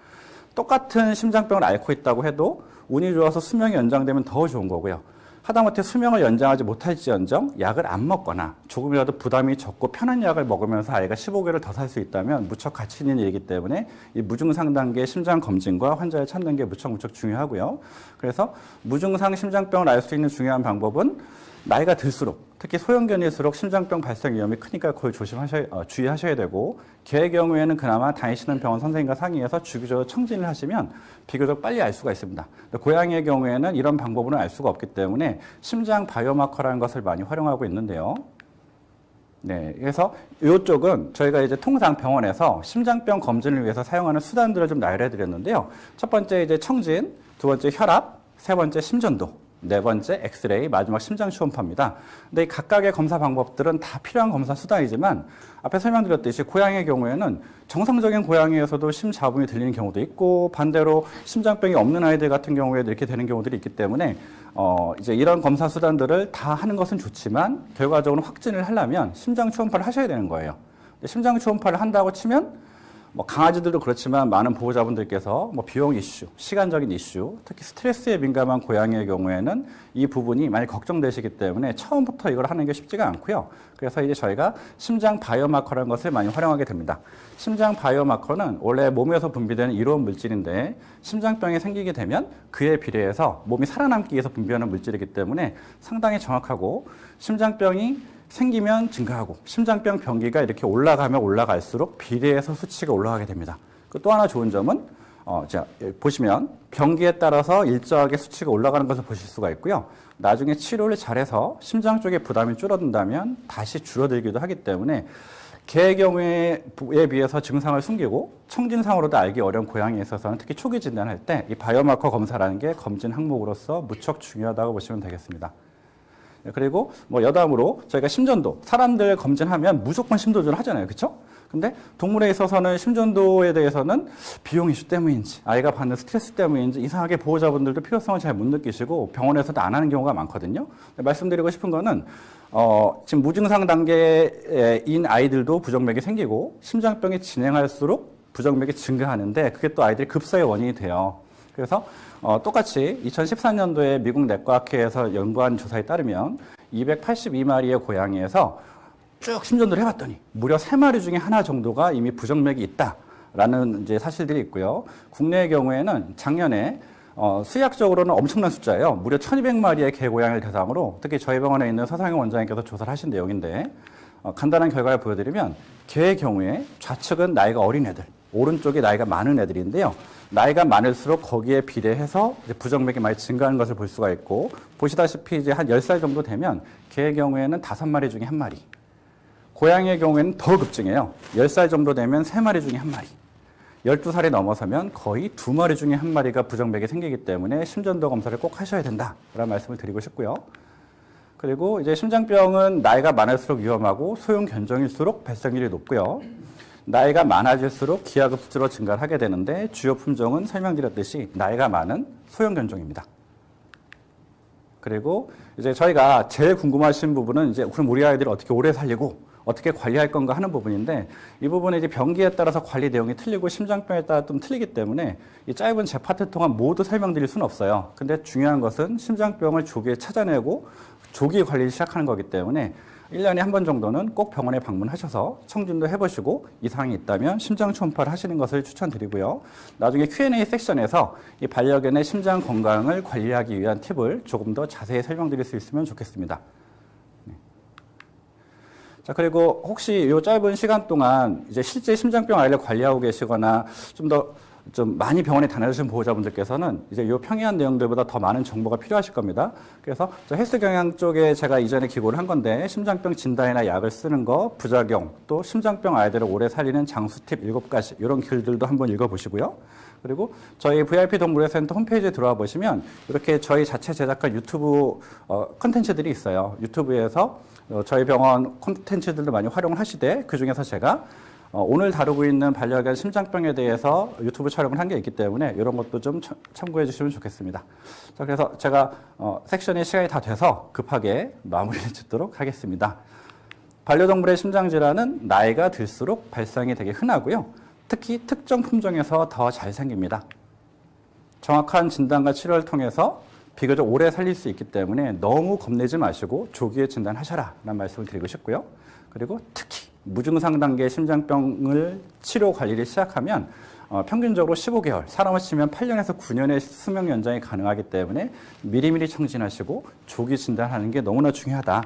똑같은 심장병을 앓고 있다고 해도 운이 좋아서 수명이 연장되면 더 좋은 거고요. 하다못해 수명을 연장하지 못할지언정 약을 안 먹거나 조금이라도 부담이 적고 편한 약을 먹으면서 아이가 15개월을 더살 수 있다면 무척 가치 있는 일이기 때문에 이 무증상 단계 심장 검진과 환자를 찾는 게 무척 무척 중요하고요. 그래서 무증상 심장병을 알 수 있는 중요한 방법은 나이가 들수록 특히 소형견일수록 심장병 발생 위험이 크니까 그걸 조심하셔야 어, 주의하셔야 되고 개의 경우에는 그나마 다니시는 병원 선생님과 상의해서 주기적으로 청진을 하시면 비교적 빨리 알 수가 있습니다. 고양이의 경우에는 이런 방법으로는 알 수가 없기 때문에 심장 바이오마커라는 것을 많이 활용하고 있는데요. 네, 그래서 이쪽은 저희가 이제 통상 병원에서 심장병 검진을 위해서 사용하는 수단들을 좀 나열해 드렸는데요. 첫 번째 이제 청진, 두 번째 혈압, 세 번째 심전도, 네 번째 엑스레이, 마지막 심장 초음파입니다. 근데 이 각각의 검사 방법들은 다 필요한 검사 수단이지만 앞에 설명드렸듯이 고양이의 경우에는 정상적인 고양이에서도 심자음이 들리는 경우도 있고 반대로 심장병이 없는 아이들 같은 경우에도 이렇게 되는 경우들이 있기 때문에 어 이제 이런 검사 수단들을 다 하는 것은 좋지만 결과적으로 확진을 하려면 심장 초음파를 하셔야 되는 거예요. 심장 초음파를 한다고 치면 뭐 강아지들도 그렇지만 많은 보호자분들께서 뭐 비용 이슈, 시간적인 이슈, 특히 스트레스에 민감한 고양이의 경우에는 이 부분이 많이 걱정되시기 때문에 처음부터 이걸 하는 게 쉽지가 않고요. 그래서 이제 저희가 심장 바이오마커라는 것을 많이 활용하게 됩니다. 심장 바이오마커는 원래 몸에서 분비되는 이로운 물질인데 심장병이 생기게 되면 그에 비례해서 몸이 살아남기 위해서 분비하는 물질이기 때문에 상당히 정확하고 심장병이 생기면 증가하고 심장병 병기가 이렇게 올라가면 올라갈수록 비례해서 수치가 올라가게 됩니다. 그또 하나 좋은 점은 어, 자, 여기 보시면 병기에 따라서 일정하게 수치가 올라가는 것을 보실 수가 있고요. 나중에 치료를 잘해서 심장 쪽에 부담이 줄어든다면 다시 줄어들기도 하기 때문에 개의 경우에 비해서 증상을 숨기고 청진상으로도 알기 어려운 고양이에 있어서는 특히 초기 진단할 때 이 바이오마커 검사라는 게 검진 항목으로서 무척 중요하다고 보시면 되겠습니다. 네, 그리고 뭐 여담으로 저희가 심전도 사람들 검진하면 무조건 심도전을 하잖아요. 그렇죠? 근데 동물에 있어서는 심전도에 대해서는 비용 이슈 때문인지 아이가 받는 스트레스 때문인지 이상하게 보호자분들도 필요성을 잘 못 느끼시고 병원에서도 안 하는 경우가 많거든요. 말씀드리고 싶은 거는 어, 지금 무증상 단계인 아이들도 부정맥이 생기고 심장병이 진행할수록 부정맥이 증가하는데 그게 또 아이들이 급사의 원인이 돼요. 그래서 어, 똑같이 2014년도에 미국 내과학회에서 연구한 조사에 따르면 282마리의 고양이에서 쭉 심전도를 해봤더니 무려 3마리 중에 하나 정도가 이미 부정맥이 있다라는 이제 사실들이 있고요. 국내의 경우에는 작년에 어, 수약적으로는 엄청난 숫자예요. 무려 1200마리의 개고양이를 대상으로 특히 저희 병원에 있는 서상영 원장님께서 조사를 하신 내용인데 어, 간단한 결과를 보여드리면 개의 경우에 좌측은 나이가 어린 애들, 오른쪽이 나이가 많은 애들인데요. 나이가 많을수록 거기에 비례해서 부정맥이 많이 증가하는 것을 볼 수가 있고 보시다시피 이제 한 10살 정도 되면 개의 경우에는 5마리 중에 한 마리 고양이의 경우에는 더 급증해요. 10살 정도 되면 3마리 중에 한 마리 12살이 넘어서면 거의 두 마리 중에 한 마리가 부정맥이 생기기 때문에 심전도 검사를 꼭 하셔야 된다라는 말씀을 드리고 싶고요. 그리고 이제 심장병은 나이가 많을수록 위험하고 소형 견종일수록 발생률이 높고요. 나이가 많아질수록 기하급수로 증가를 하게 되는데 주요 품종은 설명드렸듯이 나이가 많은 소형 견종입니다. 그리고 이제 저희가 제일 궁금하신 부분은 이제 그럼 우리 아이들을 어떻게 오래 살리고 어떻게 관리할 건가 하는 부분인데 이 부분은 이제 병기에 따라서 관리 내용이 틀리고 심장병에 따라 좀 틀리기 때문에 이 짧은 제 파트 동안 모두 설명드릴 수는 없어요. 근데 중요한 것은 심장병을 조기에 찾아내고 조기 관리를 시작하는 거기 때문에 1년에 한 번 정도는 꼭 병원에 방문하셔서 청진도 해보시고 이상이 있다면 심장 초음파를 하시는 것을 추천드리고요. 나중에 Q&A 섹션에서 이 반려견의 심장 건강을 관리하기 위한 팁을 조금 더 자세히 설명드릴 수 있으면 좋겠습니다. 네. 자, 그리고 혹시 이 짧은 시간 동안 이제 실제 심장병 아이를 관리하고 계시거나 좀더 좀 많이 병원에 다녀주신 보호자분들께서는 이제 이 평이한 내용들보다 더 많은 정보가 필요하실 겁니다. 그래서 저 헬스 경향 쪽에 제가 이전에 기고를 한 건데 심장병 진단이나 약을 쓰는 거, 부작용, 또 심장병 아이들을 오래 살리는 장수 팁 7가지 이런 글들도 한번 읽어보시고요. 그리고 저희 VIP 동물의 센터 홈페이지에 들어와 보시면 이렇게 저희 자체 제작한 유튜브 어, 컨텐츠들이 있어요. 유튜브에서 어, 저희 병원 콘텐츠들도 많이 활용을 하시되 그 중에서 제가 어, 오늘 다루고 있는 반려견 심장병에 대해서 유튜브 촬영을 한 게 있기 때문에 이런 것도 좀 참- 참고해 주시면 좋겠습니다. 자, 그래서 제가 어, 섹션의 시간이 다 돼서 급하게 마무리를 짓도록 하겠습니다. 반려동물의 심장질환은 나이가 들수록 발생이 되게 흔하고요. 특히 특정 품종에서 더 잘 생깁니다. 정확한 진단과 치료를 통해서 비교적 오래 살릴 수 있기 때문에 너무 겁내지 마시고 조기에 진단하셔라 라는 말씀을 드리고 싶고요. 그리고 특히 무증상 단계 심장병을 치료 관리를 시작하면 어, 평균적으로 15개월, 사람을 치면 8년에서 9년의 수명 연장이 가능하기 때문에 미리미리 청진하시고 조기 진단하는 게 너무나 중요하다.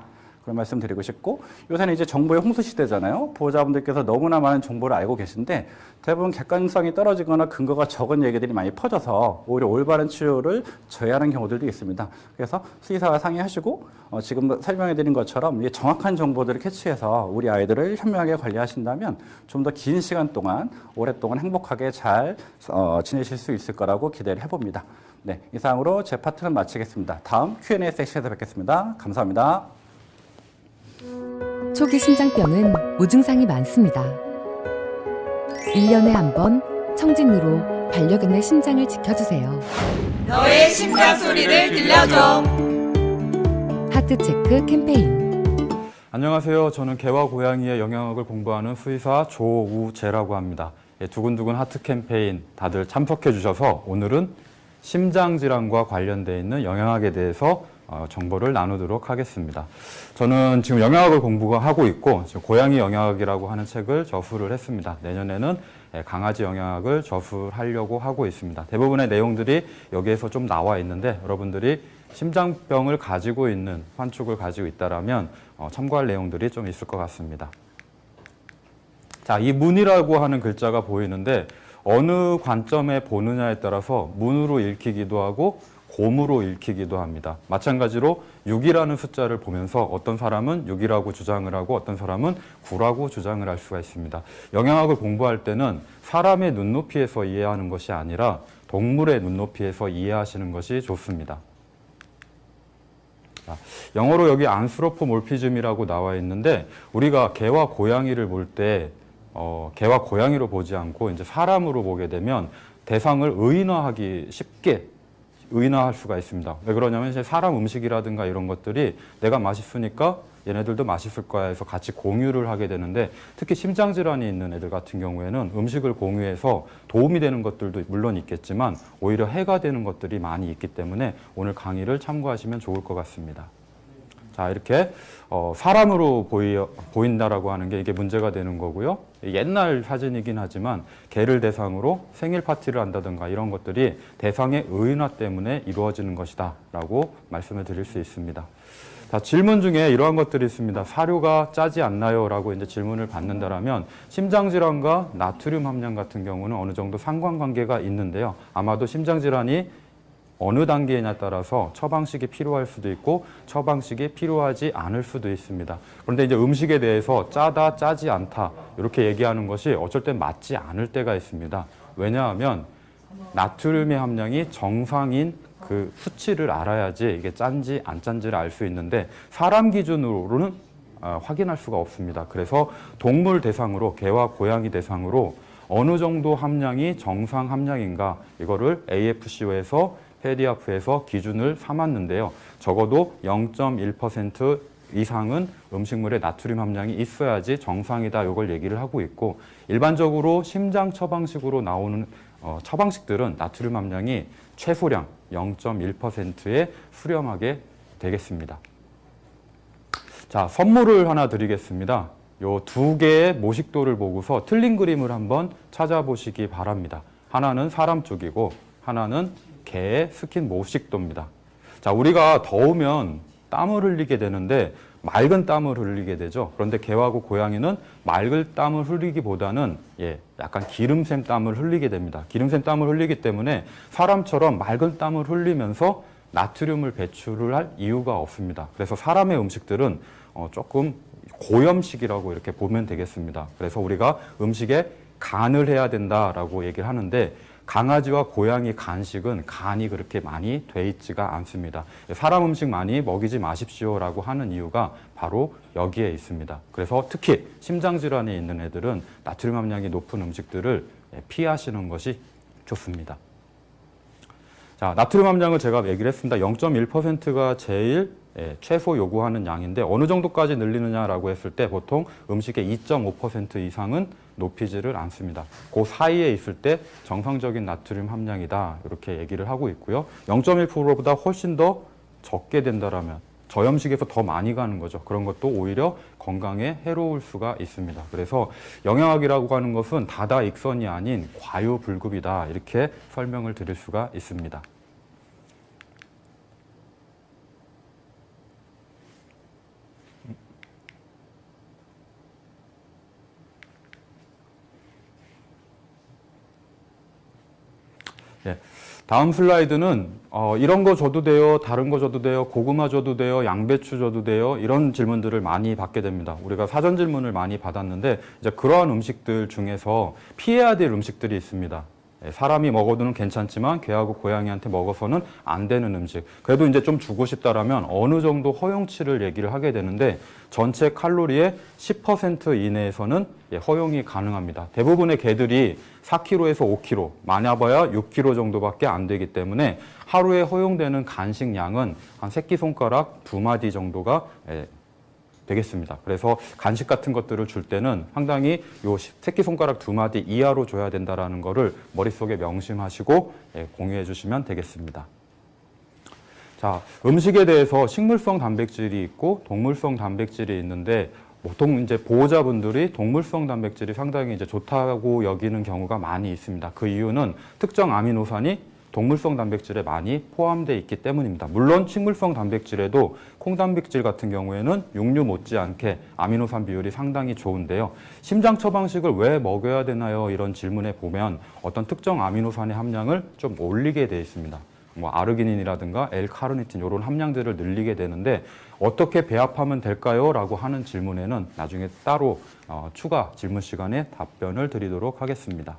그런 말씀 드리고 싶고 요새는 이제 정보의 홍수 시대잖아요. 보호자분들께서 너무나 많은 정보를 알고 계신데 대부분 객관성이 떨어지거나 근거가 적은 얘기들이 많이 퍼져서 오히려 올바른 치료를 저해하는 경우들도 있습니다. 그래서 수의사와 상의하시고 어, 지금 설명해 드린 것처럼 이 정확한 정보들을 캐치해서 우리 아이들을 현명하게 관리하신다면 좀 더 긴 시간 동안 오랫동안 행복하게 잘 어, 지내실 수 있을 거라고 기대를 해봅니다. 네, 이상으로 제 파트는 마치겠습니다. 다음 Q&A 섹션에서 뵙겠습니다. 감사합니다. 초기 심장병은 무증상이 많습니다. 1년에 한 번 청진으로 반려견의 심장을 지켜주세요. 너의 심장 소리를 들려줘. 하트 체크 캠페인 안녕하세요. 저는 개와 고양이의 영양학을 공부하는 수의사 조우재라고 합니다. 예, 두근두근 하트 캠페인 다들 참석해 주셔서 오늘은 심장 질환과 관련돼 있는 영양학에 대해서 어, 정보를 나누도록 하겠습니다. 저는 지금 영양학을 공부하고 있고 지금 고양이 영양학이라고 하는 책을 저술을 했습니다. 내년에는 예, 강아지 영양학을 저술하려고 하고 있습니다. 대부분의 내용들이 여기에서 좀 나와 있는데 여러분들이 심장병을 가지고 있는 환축을 가지고 있다라면 어, 참고할 내용들이 좀 있을 것 같습니다. 자, 이 문이라고 하는 글자가 보이는데 어느 관점에 보느냐에 따라서 문으로 읽히기도 하고 곰으로 읽히기도 합니다. 마찬가지로 6이라는 숫자를 보면서 어떤 사람은 6이라고 주장을 하고 어떤 사람은 9라고 주장을 할 수가 있습니다. 영양학을 공부할 때는 사람의 눈높이에서 이해하는 것이 아니라 동물의 눈높이에서 이해하시는 것이 좋습니다. 자, 영어로 여기 안스로포몰피즘이라고 나와 있는데 우리가 개와 고양이를 볼때 어, 개와 고양이로 보지 않고 이제 사람으로 보게 되면 대상을 의인화하기 쉽게 의인화할 수가 있습니다. 왜 그러냐면 이제 사람 음식이라든가 이런 것들이 내가 맛있으니까 얘네들도 맛있을 거야 해서 같이 공유를 하게 되는데 특히 심장 질환이 있는 애들 같은 경우에는 음식을 공유해서 도움이 되는 것들도 물론 있겠지만 오히려 해가 되는 것들이 많이 있기 때문에 오늘 강의를 참고하시면 좋을 것 같습니다. 자 이렇게 어, 사람으로 보이, 보인다라고 하는 게 이게 문제가 되는 거고요. 옛날 사진이긴 하지만 개를 대상으로 생일 파티를 한다든가 이런 것들이 대상의 의인화 때문에 이루어지는 것이다 라고 말씀을 드릴 수 있습니다. 자, 질문 중에 이러한 것들이 있습니다. 사료가 짜지 않나요? 라고 이제 질문을 받는다라면 심장질환과 나트륨 함량 같은 경우는 어느 정도 상관관계가 있는데요. 아마도 심장질환이 어느 단계냐에 따라서 처방식이 필요할 수도 있고 처방식이 필요하지 않을 수도 있습니다. 그런데 이제 음식에 대해서 짜다, 짜지 않다 이렇게 얘기하는 것이 어쩔 땐 맞지 않을 때가 있습니다. 왜냐하면 나트륨의 함량이 정상인 그 수치를 알아야지 이게 짠지 안 짠지를 알 수 있는데 사람 기준으로는 아, 확인할 수가 없습니다. 그래서 동물 대상으로 개와 고양이 대상으로 어느 정도 함량이 정상 함량인가 이거를 AFCO에서 페디아프에서 기준을 삼았는데요. 적어도 0.1% 이상은 음식물에 나트륨 함량이 있어야지 정상이다 이걸 얘기를 하고 있고 일반적으로 심장 처방식으로 나오는 어, 처방식들은 나트륨 함량이 최소량 0.1%에 수렴하게 되겠습니다. 자, 선물을 하나 드리겠습니다. 요 두 개의 모식도를 보고서 틀린 그림을 한번 찾아보시기 바랍니다. 하나는 사람 쪽이고 하나는 개의 스킨 모식도입니다. 자, 우리가 더우면 땀을 흘리게 되는데 맑은 땀을 흘리게 되죠. 그런데 개하고 고양이는 맑은 땀을 흘리기보다는 예, 약간 기름샘 땀을 흘리게 됩니다. 기름샘 땀을 흘리기 때문에 사람처럼 맑은 땀을 흘리면서 나트륨을 배출을 할 이유가 없습니다. 그래서 사람의 음식들은 어, 조금 고염식이라고 이렇게 보면 되겠습니다. 그래서 우리가 음식에 간을 해야 된다라고 얘기를 하는데 강아지와 고양이 간식은 간이 그렇게 많이 돼 있지가 않습니다. 사람 음식 많이 먹이지 마십시오라고 하는 이유가 바로 여기에 있습니다. 그래서 특히 심장질환이 있는 애들은 나트륨 함량이 높은 음식들을 피하시는 것이 좋습니다. 자, 나트륨 함량을 제가 얘기를 했습니다. 0.1%가 제일 예, 최소 요구하는 양인데 어느 정도까지 늘리느냐라고 했을 때 보통 음식의 2.5% 이상은 높이지를 않습니다. 그 사이에 있을 때 정상적인 나트륨 함량이다 이렇게 얘기를 하고 있고요. 0.1%보다 훨씬 더 적게 된다라면 저염식에서 더 많이 가는 거죠. 그런 것도 오히려 건강에 해로울 수가 있습니다. 그래서 영양학이라고 하는 것은 다다익선이 아닌 과유불급이다 이렇게 설명을 드릴 수가 있습니다. 예. 다음 슬라이드는 어, 이런 거 줘도 돼요, 다른 거 줘도 돼요, 고구마 줘도 돼요, 양배추 줘도 돼요 이런 질문들을 많이 받게 됩니다. 우리가 사전 질문을 많이 받았는데 이제 그러한 음식들 중에서 피해야 될 음식들이 있습니다. 예, 사람이 먹어도는 괜찮지만 개하고 고양이한테 먹어서는 안 되는 음식. 그래도 이제 좀 주고 싶다라면 어느 정도 허용치를 얘기를 하게 되는데 전체 칼로리의 10% 이내에서는 예, 허용이 가능합니다. 대부분의 개들이 4kg에서 5kg, 많아봐야 6kg 정도밖에 안 되기 때문에 하루에 허용되는 간식 양은 한 새끼손가락 두 마디 정도가 예, 되겠습니다. 그래서 간식 같은 것들을 줄 때는 상당히 요 새끼손가락 두 마디 이하로 줘야 된다라는 거를 머릿속에 명심하시고 예, 공유해 주시면 되겠습니다. 자, 음식에 대해서 식물성 단백질이 있고 동물성 단백질이 있는데 보통 이제 보호자분들이 동물성 단백질이 상당히 이제 좋다고 여기는 경우가 많이 있습니다. 그 이유는 특정 아미노산이 동물성 단백질에 많이 포함되어 있기 때문입니다. 물론 식물성 단백질에도 콩 단백질 같은 경우에는 육류 못지않게 아미노산 비율이 상당히 좋은데요. 심장 처방식을 왜 먹여야 되나요? 이런 질문에 보면 어떤 특정 아미노산의 함량을 좀 올리게 되어 있습니다. 뭐 아르기닌이라든가 L카르니틴 이런 함량들을 늘리게 되는데 어떻게 배합하면 될까요? 라고 하는 질문에는 나중에 따로 어, 추가 질문 시간에 답변을 드리도록 하겠습니다.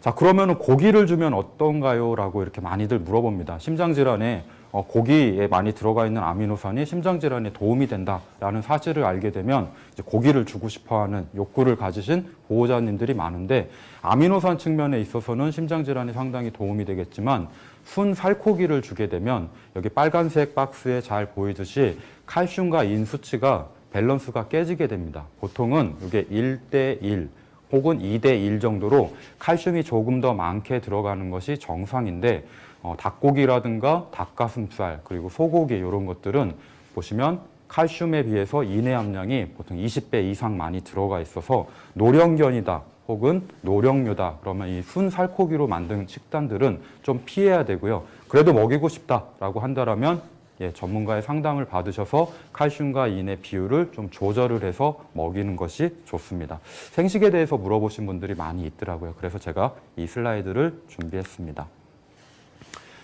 자, 그러면 고기를 주면 어떤가요? 라고 이렇게 많이들 물어봅니다. 심장질환에 어, 고기에 많이 들어가 있는 아미노산이 심장질환에 도움이 된다라는 사실을 알게 되면 이제 고기를 주고 싶어 하는 욕구를 가지신 보호자님들이 많은데 아미노산 측면에 있어서는 심장질환에 상당히 도움이 되겠지만 순 살코기를 주게 되면 여기 빨간색 박스에 잘 보이듯이 칼슘과 인 수치가 밸런스가 깨지게 됩니다. 보통은 이게 1대 1 혹은 2대 1 정도로 칼슘이 조금 더 많게 들어가는 것이 정상인데 어, 닭고기라든가 닭가슴살 그리고 소고기 이런 것들은 보시면 칼슘에 비해서 인의 함량이 보통 20배 이상 많이 들어가 있어서 노령견이다 혹은 노령류다 그러면 이 순살코기로 만든 식단들은 좀 피해야 되고요. 그래도 먹이고 싶다라고 한다라면 예, 전문가의 상담을 받으셔서 칼슘과 인의 비율을 좀 조절을 해서 먹이는 것이 좋습니다. 생식에 대해서 물어보신 분들이 많이 있더라고요. 그래서 제가 이 슬라이드를 준비했습니다.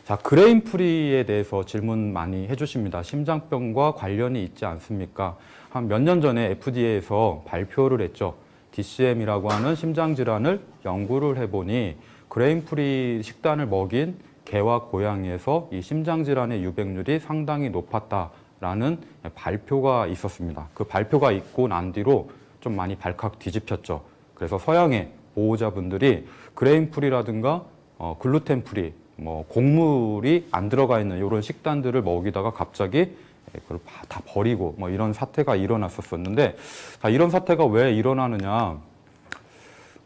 자, grain-free에 대해서 질문 많이 해주십니다. 심장병과 관련이 있지 않습니까? 한 몇 년 전에 FDA에서 발표를 했죠. DCM이라고 하는 심장질환을 연구를 해보니 grain-free 식단을 먹인 개와 고양이에서 이 심장질환의 유병률이 상당히 높았다라는 발표가 있었습니다. 그 발표가 있고 난 뒤로 좀 많이 발칵 뒤집혔죠. 그래서 서양의 보호자분들이 grain-free라든가 어, gluten-free, 뭐 곡물이 안 들어가 있는 이런 식단들을 먹이다가 갑자기 그걸 다 버리고 뭐 이런 사태가 일어났었었는데 자, 이런 사태가 왜 일어나느냐?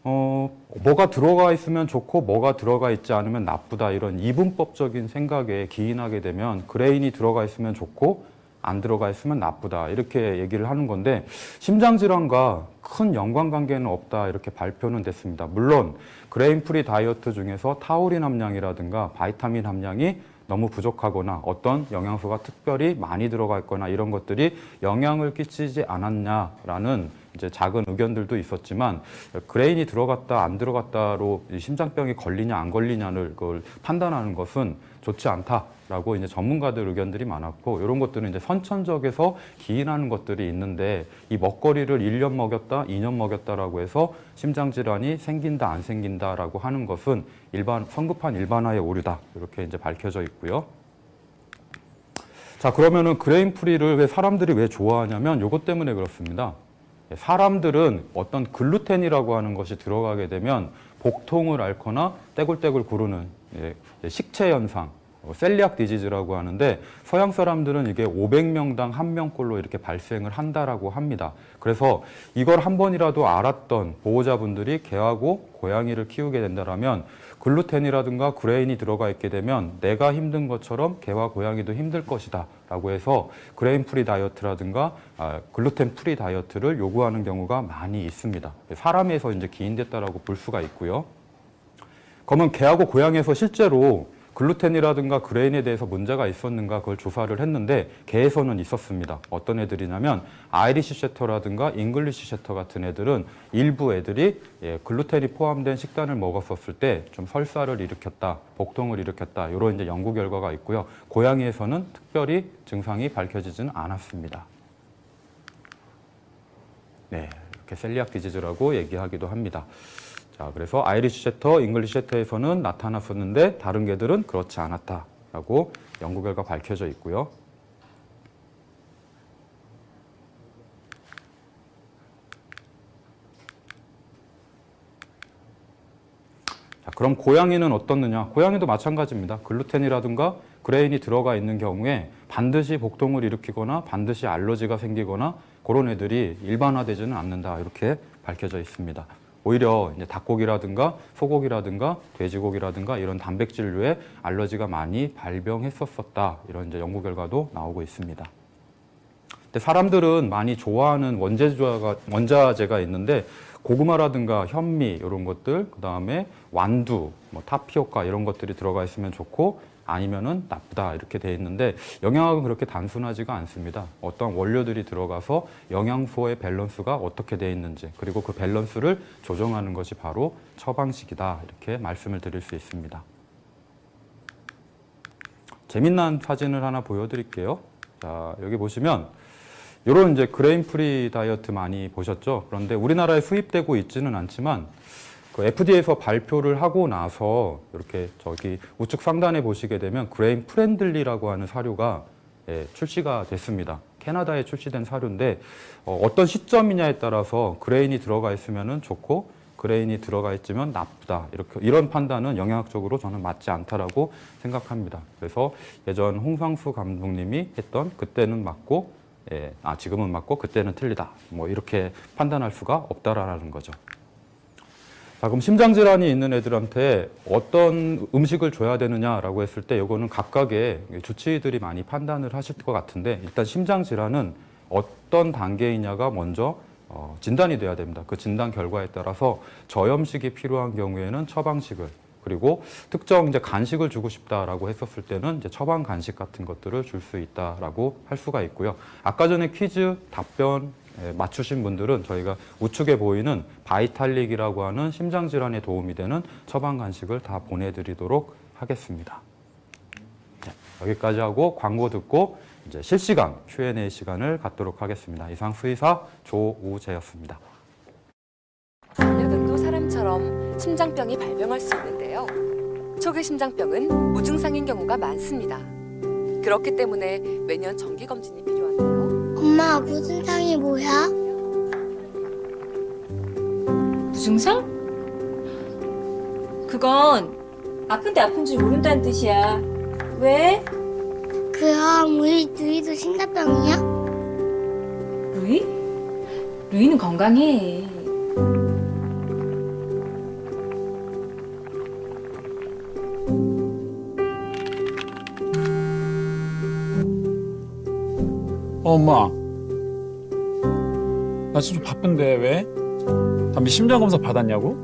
어, 뭐가 들어가 있으면 좋고 뭐가 들어가 있지 않으면 나쁘다 이런 이분법적인 생각에 기인하게 되면 grain이 들어가 있으면 좋고 안 들어가 있으면 나쁘다 이렇게 얘기를 하는 건데 심장 질환과 큰 연관관계는 없다 이렇게 발표는 됐습니다. 물론 grain-free 다이어트 중에서 타우린 함량이라든가 바이타민 함량이 너무 부족하거나 어떤 영양소가 특별히 많이 들어가 있거나 이런 것들이 영향을 끼치지 않았냐라는 이제 작은 의견들도 있었지만 grain이 들어갔다 안 들어갔다로 이 심장병이 걸리냐 안 걸리냐를 그걸 판단하는 것은 좋지 않다 라고 이제 전문가들 의견들이 많았고 이런 것들은 이제 선천적에서 기인하는 것들이 있는데 이 먹거리를 1년 먹였다, 2년 먹였다라고 해서 심장 질환이 생긴다 안 생긴다라고 하는 것은 일반 성급한 일반화의 오류다 이렇게 이제 밝혀져 있고요. 자 그러면은 grain-free를 왜 사람들이 왜 좋아하냐면 이것 때문에 그렇습니다. 사람들은 어떤 글루텐이라고 하는 것이 들어가게 되면 복통을 앓거나 떼굴떼굴 구르는 예, 식체 현상, 어, celiac disease라고 하는데 서양 사람들은 이게 500명당 한 명꼴로 이렇게 발생을 한다라고 합니다. 그래서 이걸 한 번이라도 앓았던 보호자분들이 개하고 고양이를 키우게 된다라면 글루텐이라든가 grain이 들어가 있게 되면 내가 힘든 것처럼 개와 고양이도 힘들 것이다 라고 해서 grain-free 다이어트라든가 아, gluten-free 다이어트를 요구하는 경우가 많이 있습니다. 사람에서 이제 기인됐다라고 볼 수가 있고요. 그러면 개하고 고양이에서 실제로 글루텐이라든가 grain에 대해서 문제가 있었는가 그걸 조사를 했는데 개에서는 있었습니다. 어떤 애들이냐면 Irish Setter라든가 English Setter 같은 애들은 일부 애들이 예, 글루텐이 포함된 식단을 먹었었을 때 좀 설사를 일으켰다, 복통을 일으켰다 이런 이제 연구 결과가 있고요. 고양이에서는 특별히 증상이 밝혀지지는 않았습니다. 네, 이렇게 celiac disease라고 얘기하기도 합니다. 자, 그래서 Irish Setter, English Setter에서는 나타났었는데 다른 개들은 그렇지 않았다라고 연구 결과 밝혀져 있고요. 자, 그럼 고양이는 어떻느냐? 고양이도 마찬가지입니다. 글루텐이라든가 grain이 들어가 있는 경우에 반드시 복통을 일으키거나 반드시 알러지가 생기거나 그런 애들이 일반화되지는 않는다. 이렇게 밝혀져 있습니다. 오히려 이제 닭고기라든가 소고기라든가 돼지고기라든가 이런 단백질류에 알러지가 많이 발병했었었다. 이런 이제 연구 결과도 나오고 있습니다. 근데 사람들은 많이 좋아하는 원재료가, 원자재가 있는데 고구마라든가 현미 이런 것들, 그 다음에 완두, 뭐 타피오카 이런 것들이 들어가 있으면 좋고 아니면은 나쁘다 이렇게 돼 있는데 영양학은 그렇게 단순하지가 않습니다. 어떤 원료들이 들어가서 영양소의 밸런스가 어떻게 돼 있는지 그리고 그 밸런스를 조정하는 것이 바로 처방식이다 이렇게 말씀을 드릴 수 있습니다. 재미난 사진을 하나 보여드릴게요. 자 여기 보시면 이런 이제 grain-free 다이어트 많이 보셨죠? 그런데 우리나라에 수입되고 있지는 않지만 그 FDA에서 발표를 하고 나서 이렇게 저기 우측 상단에 보시게 되면 grain friendly라고 하는 사료가 예, 출시가 됐습니다. 캐나다에 출시된 사료인데 어, 떤 시점이냐에 따라서 그레인이 들어가 있으면 좋고 그레인이 들어가 있으면 나쁘다 이렇게 이런 판단은 영양학적으로 저는 맞지 않다라고 생각합니다. 그래서 예전 홍상수 감독님이 했던 그때는 맞고 예, 아 지금은 맞고 그때는 틀리다 뭐 이렇게 판단할 수가 없다라는 거죠. 자, 그럼 심장 질환이 있는 애들한테 어떤 음식을 줘야 되느냐라고 했을 때 이거는 각각의 주치의들이 많이 판단을 하실 것 같은데 일단 심장 질환은 어떤 단계이냐가 먼저 어, 진단이 돼야 됩니다. 그 진단 결과에 따라서 저염식이 필요한 경우에는 처방식을 그리고 특정 이제 간식을 주고 싶다라고 했었을 때는 이제 처방 간식 같은 것들을 줄 수 있다라고 할 수가 있고요. 아까 전에 퀴즈 답변 예, 맞추신 분들은 저희가 우측에 보이는 바이탈릭이라고 하는 심장 질환에 도움이 되는 처방 간식을 다 보내드리도록 하겠습니다. 네, 여기까지 하고 광고 듣고 이제 실시간 Q&A 시간을 갖도록 하겠습니다. 이상 수의사 조우재였습니다. 반려견도 사람처럼 심장병이 발병할 수 있는데요. 초기 심장병은 무증상인 경우가 많습니다. 그렇기 때문에 매년 정기 검진이 필요한데요. 엄마 무슨 상이 뭐야? 무증상? 그건 아픈데 아픈 줄 모른다는 뜻이야. 왜? 그럼 우리 누이도 심장병이야? 루이? 루이는 건강해. 어, 엄마. 나좀 바쁜데 왜? 담비 심장 검사 받았냐고?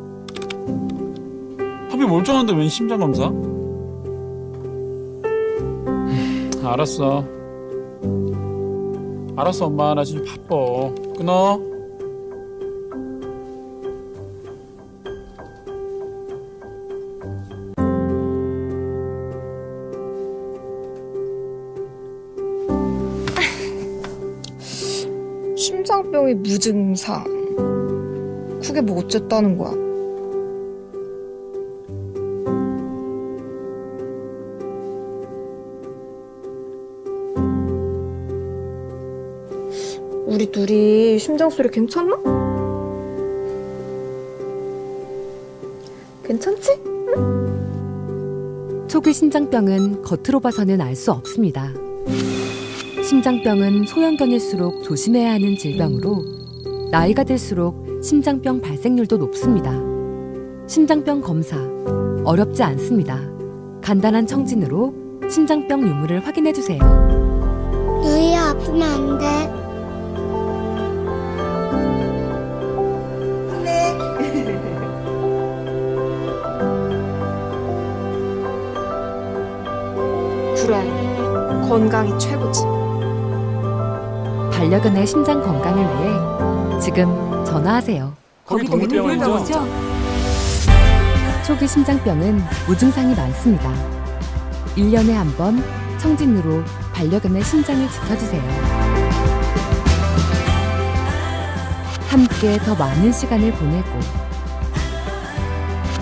합이 멀쩡한데 웬 심장 검사? 음, 알았어. 알았어, 엄마. 나 지금 바빠. 끊어. 심장병이 무증상. 그게 뭐 어쨌다는 거야? 우리 둘이 심장 소리 괜찮나? 괜찮지? 초기 심장병은 겉으로 봐서는 알 수 없습니다. 심장병은 소형견일수록 조심해야 하는 질병으로 나이가 들수록 심장병 발생률도 높습니다. 심장병 검사 어렵지 않습니다. 간단한 청진으로 심장병 유무를 확인해 주세요. 누이야 아프면 안 돼. 그래. 건강이 최고지. 반려견의 심장 건강을 위해 지금 전화하세요. 거기 동물병원이죠? 초기 심장병은 무증상이 많습니다. 1년에 한 번 청진으로 반려견의 심장을 지켜주세요. 함께 더 많은 시간을 보내고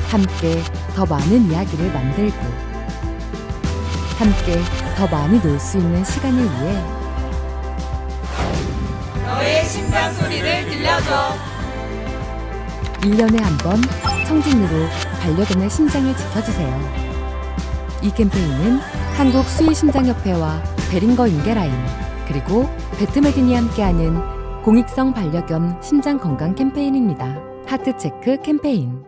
함께 더 많은 이야기를 만들고 함께 더 많이 놀 수 있는 시간을 위해 심장 소리를 들려줘. 1년에 한 번 청진으로 반려견의 심장을 지켜주세요. 이 캠페인은 한국 수의심장협회와 베링거 인게라인 그리고 배트메딘이 함께하는 공익성 반려견 심장 건강 캠페인입니다. 하트체크 캠페인